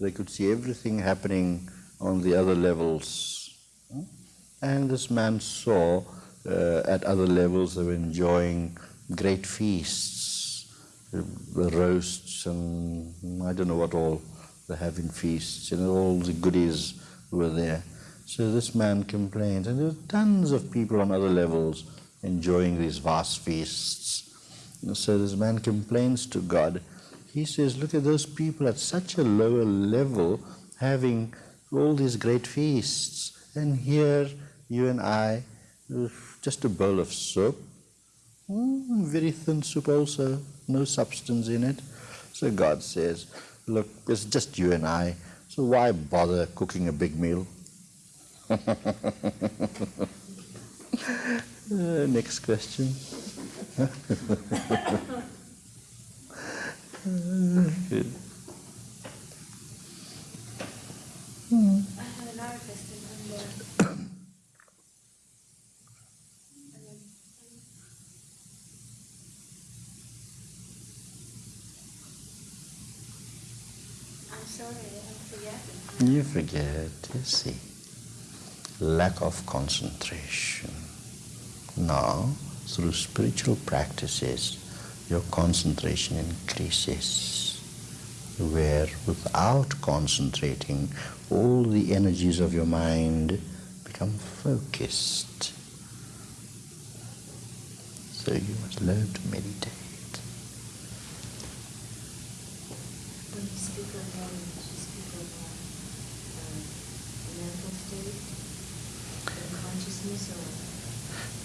S1: they could see everything happening on the other levels. And this man saw uh, at other levels they were enjoying great feasts, uh, roasts and I don't know what all they have in feasts, and all the goodies were there. So this man complained, and there were tons of people on other levels enjoying these vast feasts. So this man complains to God. He says, Look at those people at such a lower level, having all these great feasts. And here, you and I, just a bowl of soup, mm, very thin soup also, no substance in it. So God says, look, it's just you and I, so why bother cooking a big meal? [laughs] uh, next question. Good. Hmm. I have another question on I'm sorry, I'm. You forget, you see. Lack of concentration. Now, through spiritual practices, your concentration increases. Where without concentrating, all the energies of your mind become focused. So you must learn to meditate.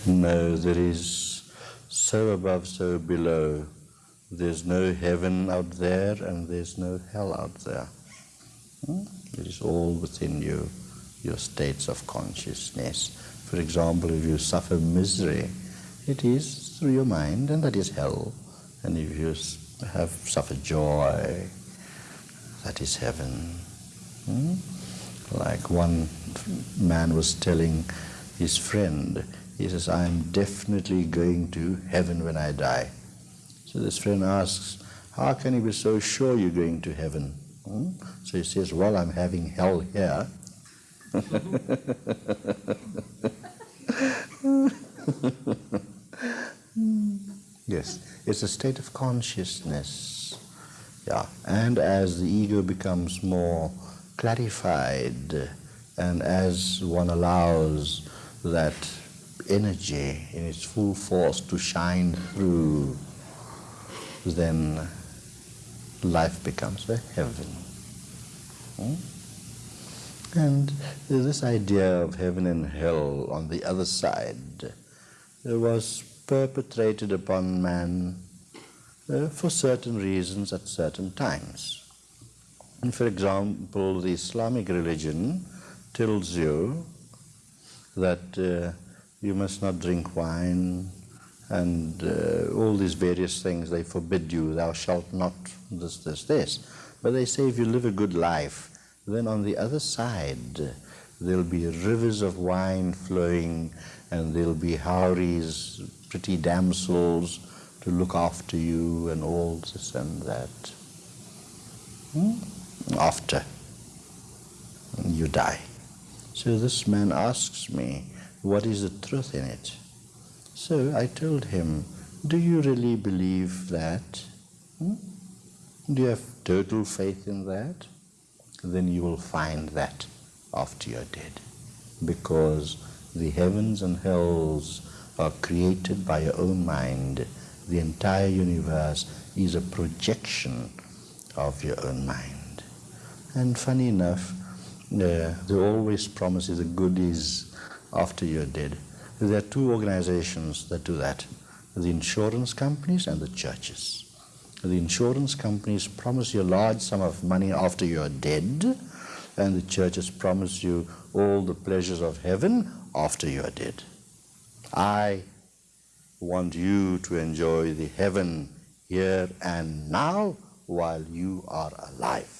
S1: No, there is so above, so below. There's no heaven out there and there's no hell out there. Hmm? It is all within you, your states of consciousness. For example, if you suffer misery, it is through your mind and that is hell. And if you have suffered joy, that is heaven. Hmm? Like one man was telling his friend, he says, I am definitely going to heaven when I die. So this friend asks, how can you be so sure you're going to heaven? Hmm? So he says, well, I'm having hell here. [laughs] yes, it's a state of consciousness. Yeah, and as the ego becomes more clarified and as one allows that energy in its full force to shine through, then life becomes a heaven. Hmm? And this idea of heaven and hell on the other side was perpetrated upon man uh, for certain reasons at certain times. And for example, the Islamic religion tells you that uh, you must not drink wine, and uh, all these various things they forbid you, thou shalt not this, this, this. But they say if you live a good life, then on the other side there'll be rivers of wine flowing and there'll be houris, pretty damsels to look after you and all this and that. Hmm? After you die. So this man asks me, what is the truth in it? So I told him, do you really believe that? Hmm? Do you have total faith in that? Then you will find that after you're dead. Because the heavens and hells are created by your own mind. The entire universe is a projection of your own mind. And funny enough, uh, they always promise you the goodies after you're dead. There are two organizations that do that, the insurance companies and the churches. The insurance companies promise you a large sum of money after you're dead, and the churches promise you all the pleasures of heaven after you're dead. I want you to enjoy the heaven here and now while you are alive.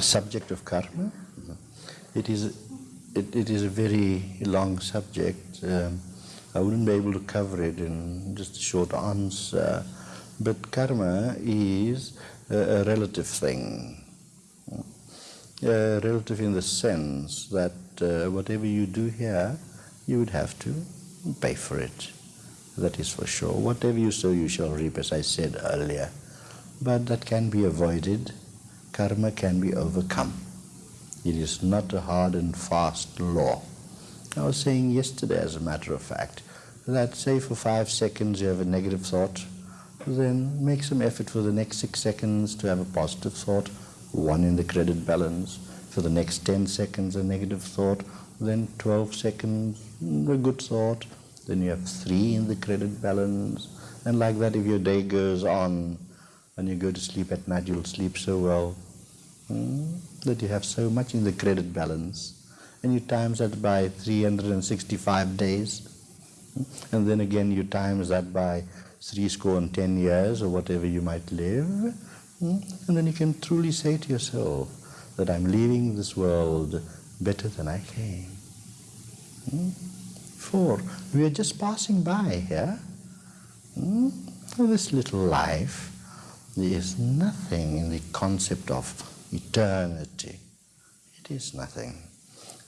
S1: Subject of karma. It is, it, it is a very long subject. Um, I wouldn't be able to cover it in just a short answer. But karma is a, a relative thing. Uh, relative in the sense that uh, whatever you do here, you would have to pay for it that is for sure. Whatever you sow, you shall reap, as I said earlier. But that can be avoided karma can be overcome. It is not a hard and fast law. I was saying yesterday, as a matter of fact, that say for five seconds you have a negative thought, then make some effort for the next six seconds to have a positive thought, one in the credit balance. For the next 10 seconds, a negative thought, then 12 seconds, a good thought, then you have three in the credit balance. And like that, if your day goes on and you go to sleep at night, you'll sleep so well hmm, that you have so much in the credit balance. And you times that by 365 days. Hmm, and then again, you times that by three score and ten years or whatever you might live. Hmm, and then you can truly say to yourself that I'm leaving this world better than I came. Four, we are just passing by here. Hmm? This little life is nothing in the concept of eternity. It is nothing.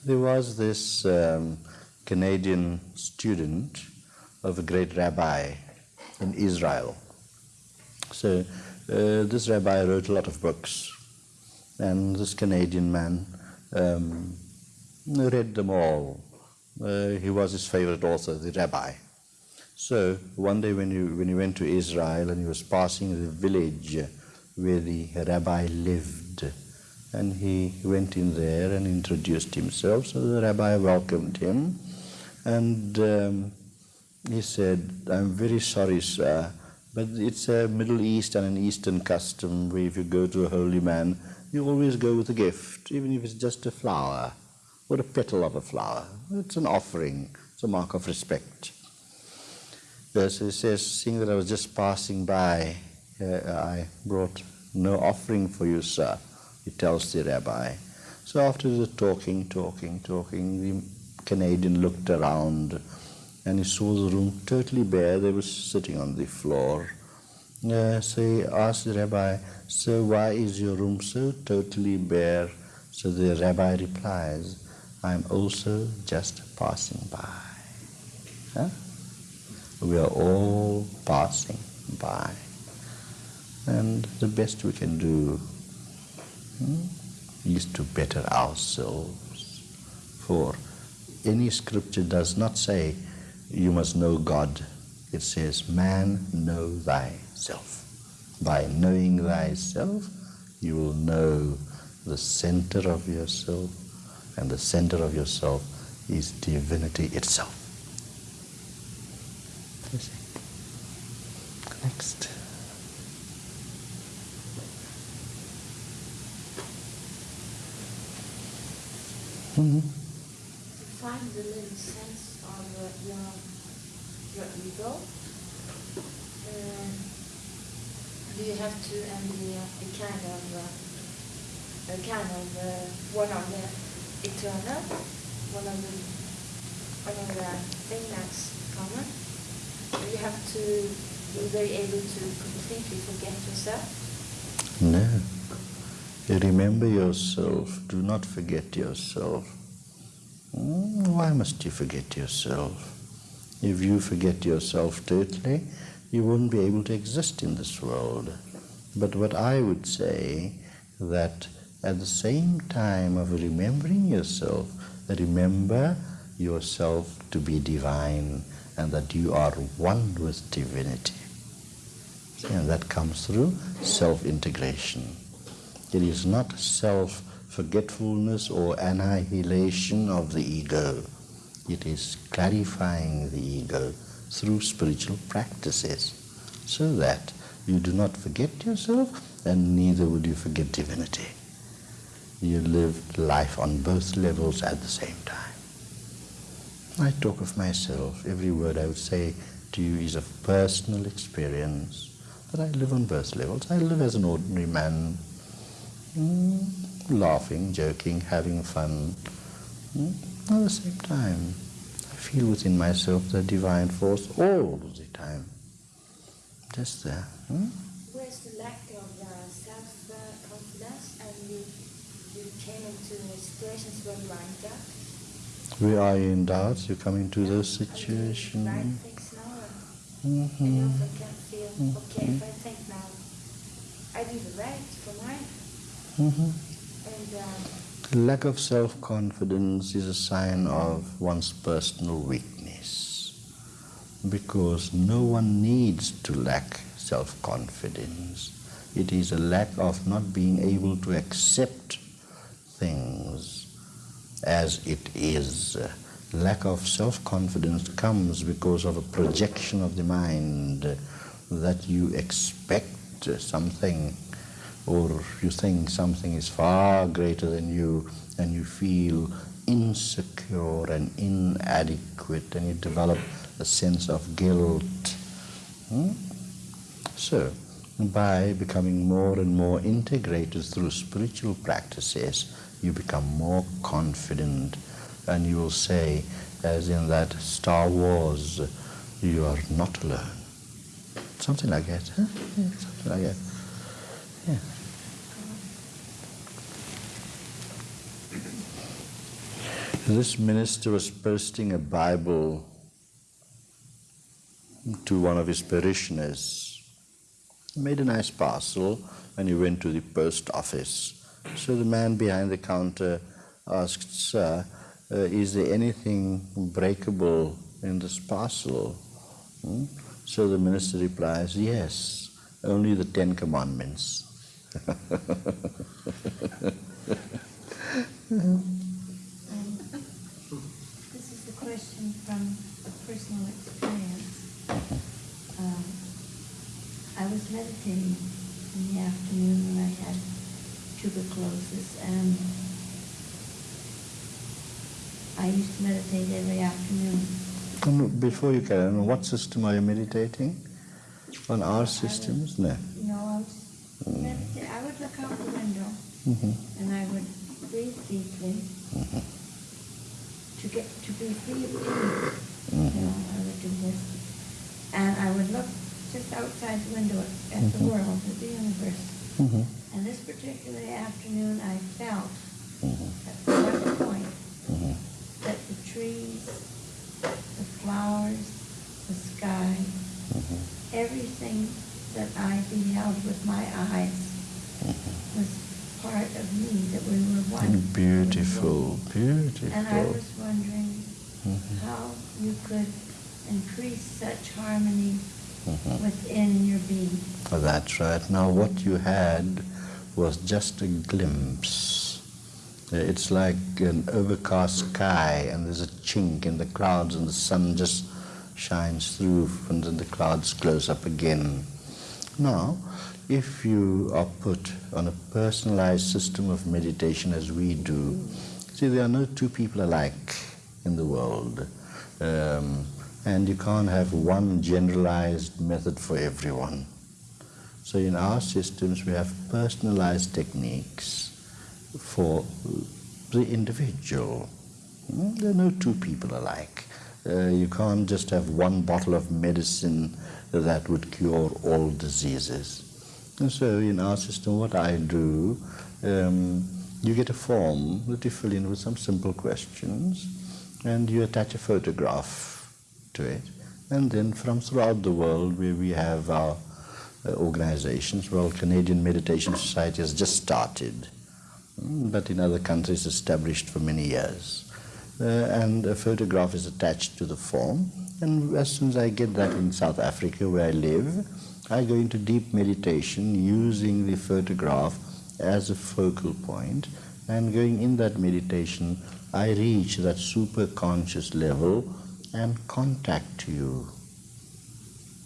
S1: There was this um, Canadian student of a great rabbi in Israel. So uh, this rabbi wrote a lot of books, and this Canadian man um, read them all he was his favorite author, the rabbi. So one day when he, when he went to Israel and he was passing the village where the rabbi lived, and he went in there and introduced himself. So the rabbi welcomed him, and um, he said, "I'm very sorry, sir, but it's a Middle East and an Eastern custom where if you go to a holy man, you always go with a gift, even if it's just a flower." Or a petal of a flower. It's an offering, it's a mark of respect. Yes, he says, seeing that I was just passing by, uh, I brought no offering for you, sir, he tells the rabbi. So after the talking, talking, talking, the Canadian looked around and he saw the room totally bare. They were sitting on the floor. Uh, so he asked the rabbi, So why is your room so totally bare? So the rabbi replies, I'm also just passing by. Huh? We are all passing by. And the best we can do hmm, is to better ourselves. For any scripture does not say you must know God. It says, man, know thyself. By knowing thyself, you will know the center of yourself, and the center of yourself is divinity itself. Next.
S2: Mm-hmm. To find the little sense of uh, your your ego, uh, do you have to and the, uh, kind of uh, a kind of uh, one of the eternal, one of the one of the things that's common. You have to be very able to completely forget yourself.
S1: No. Remember yourself. Do not forget yourself. Hmm, why must you forget yourself? If you forget yourself totally, you won't be able to exist in this world. But what I would say that at the same time of remembering yourself, remember yourself to be divine and that you are one with divinity. And that comes through self-integration. It is not self-forgetfulness or annihilation of the ego. It is clarifying the ego through spiritual practices so that you do not forget yourself and neither would you forget divinity you lived life on both levels at the same time. I talk of myself. Every word I would say to you is of personal experience that I live on both levels. I live as an ordinary man, mm, laughing, joking, having fun. Mm, at the same time, I feel within myself the divine force all the time. Just there.
S2: Mm? Where's the lack of uh, self-confidence and the came into situations where you are in doubt?
S1: We are in doubt, you come into those situations.
S2: Right things now, mm-hmm. and you often can feel, mm-hmm. okay, if I think now, I the right for mine,
S1: Mm-hmm.
S3: And uh,
S1: Lack of self-confidence is a sign of one's personal weakness because no one needs to lack self-confidence. It is a lack of not being able to accept things as it is. Lack of self-confidence comes because of a projection of the mind that you expect something or you think something is far greater than you and you feel insecure and inadequate and you develop a sense of guilt. Hmm? So, by becoming more and more integrated through spiritual practices, you become more confident and you will say, as in that Star Wars, you are not alone. Something like that, huh? Yeah, something like that. Yeah. This minister was posting a Bible to one of his parishioners. He made a nice parcel and he went to the post office. So the man behind the counter asked, Sir, uh, is there anything breakable in this parcel? Hmm? So the minister replies, Yes, only the Ten Commandments. [laughs]
S3: this is a question from a personal experience. Um, I was meditating in the afternoon when I had tuberculosis, and I used to meditate every afternoon.
S1: And before you carry on, what system are you meditating? On our systems? No.
S3: No, I was meditating. I would look out the window
S1: Mm-hmm.
S3: and I would breathe deeply
S1: Mm-hmm.
S3: to get to be free of pain.
S1: Mm-hmm.
S3: You know, I would do this, and I would look just outside the window at the
S1: Mhm.
S3: world, at the universe.
S1: Mm-hmm.
S3: And this particular afternoon, I felt
S1: Mm-hmm.
S3: at one point
S1: Mm-hmm.
S3: that the trees, the flowers, the sky,
S1: Mm-hmm.
S3: everything that I beheld with my eyes was part of me, that we were one.
S1: Beautiful, beautiful.
S3: And I was wondering
S1: Mhm.
S3: how you could increase such harmony
S1: Mhm.
S3: within your being.
S1: Well, That's right. Now, what you had was just a glimpse. Uh, It's like an overcast sky, and there's a chink in the clouds, and the sun just shines through, and then the clouds close up again. Now, if you are put on a personalized system of meditation as we do, see, there are no two people alike in the world. Um, and you can't have one generalized method for everyone. So in our systems, we have personalized techniques for the individual. Hmm, There are no two people alike. Uh, you can't just have one bottle of medicine that would cure all diseases. And so in our system, what I do, um, you get a form that you fill in with some simple questions, and you attach a photograph to it. And then from throughout the world, where we have our organizations, well, Canadian Meditation Society has just started, mm, but in other countries established for many years. Uh, and a photograph is attached to the form. And as soon as I get that in South Africa, where I live, I go into deep meditation using the photograph as a focal point. point, and going in that meditation, I reach that super conscious level and contact you.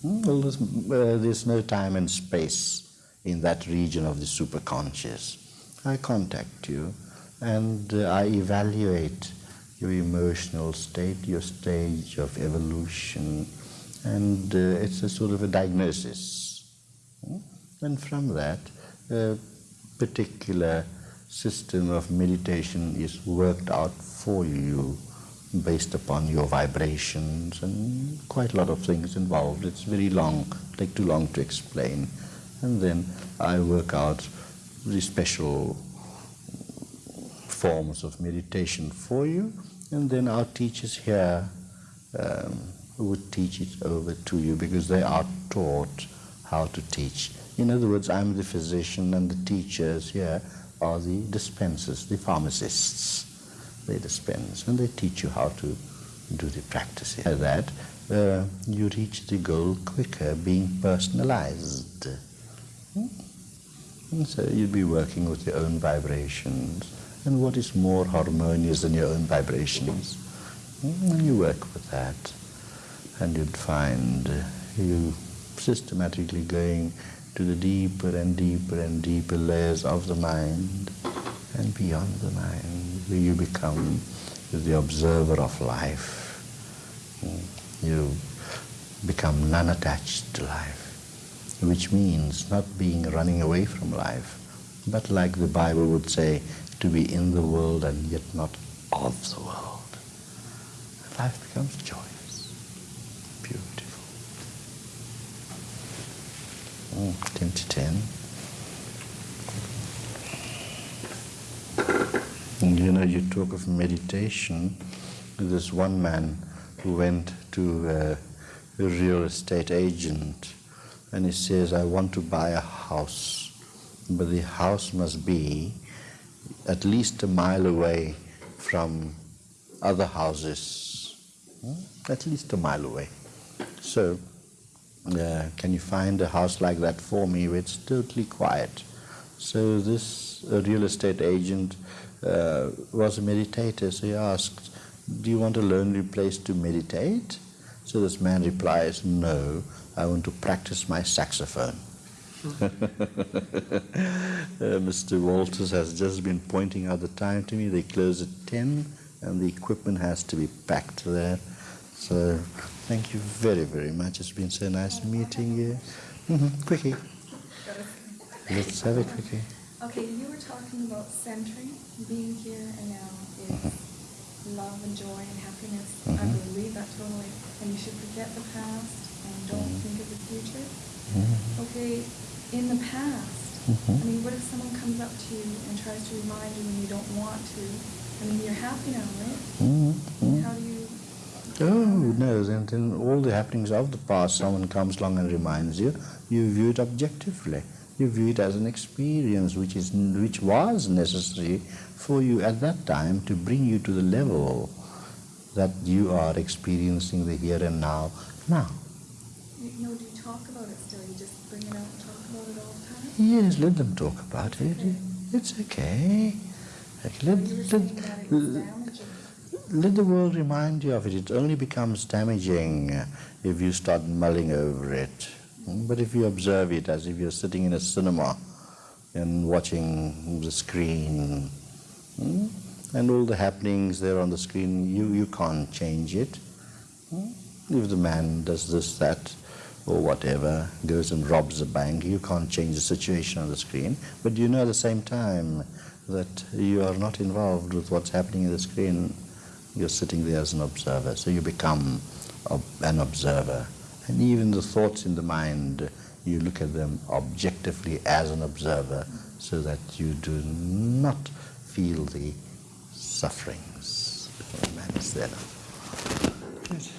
S1: Well, there's, uh, there's no time and space in that region of the superconscious. I contact you and uh, I evaluate your emotional state, your stage of evolution, and uh, it's a sort of a diagnosis. Hmm? And from that, a particular system of meditation is worked out for you based upon your vibrations and quite a lot of things involved. It's very long, take too long to explain. And then I work out the special forms of meditation for you, and then our teachers here um, would teach it over to you because they are taught how to teach. In other words, I'm the physician and the teachers here are the dispensers, the pharmacists. They dispense and they teach you how to do the practice. By that, uh, you reach the goal quicker, being personalized. Hmm? And so you'll be working with your own vibrations. And what is more harmonious than your own vibrations? Hmm? And you work with that. And you'd find you systematically going to the deeper and deeper and deeper layers of the mind and beyond the mind, you become the observer of life. You become non-attached to life, which means not being running away from life, but like the Bible would say, to be in the world and yet not of the world. Life becomes joyous, beautiful. Mm, 10 to 10. And you know, you talk of meditation. There's one man who went to a real estate agent and he says, I want to buy a house, but the house must be at least a mile away from other houses, hmm? at least a mile away. So, uh, can you find a house like that for me where it's totally quiet? So this real estate agent uh, was a meditator, so he asked, do you want a lonely place to meditate? So this man replies, no, I want to practice my saxophone. [laughs] uh, Mr. Walters has just been pointing out the time to me. They close at 10 and the equipment has to be packed there. So thank you very, very much. It's been so nice meeting you. Mm-hmm. Quickie. Let's have a quickie.
S4: Okay, you were talking about centering, being here and now is love and joy and happiness. I
S1: Mhm.
S4: believe that totally. And you should forget the past and don't
S1: Mhm.
S4: think of the future.
S1: Mhm.
S4: Okay, in the past,
S1: Mhm.
S4: I mean, what if someone comes up to you and tries to remind you when you don't want to? I mean, you're happy now, right?
S1: Mhm.
S4: How do you?
S1: Oh, no, then, then all the happenings of the past, someone comes along and reminds you, you view it objectively. You view it as an experience which, is, which was necessary for you at that time to bring you to the level that you are experiencing the here and now, now.
S4: You know, do you talk about it still? You just bring it out and talk about it all the time?
S1: Yes, let them talk about it. It's okay. Let, let,
S4: saying that it was damaging.
S1: let the world remind you of it. It only becomes damaging if you start mulling over it. Mm, But if you observe it as if you're sitting in a cinema and watching the screen, mm, and all the happenings there on the screen, you, you can't change it. Mm, If the man does this, that, or whatever, goes and robs a bank, you can't change the situation on the screen. But you know at the same time that you are not involved with what's happening in the screen. You're sitting there as an observer, so you become an observer. And even the thoughts in the mind, you look at them objectively as an observer so that you do not feel the sufferings. Man, is there now.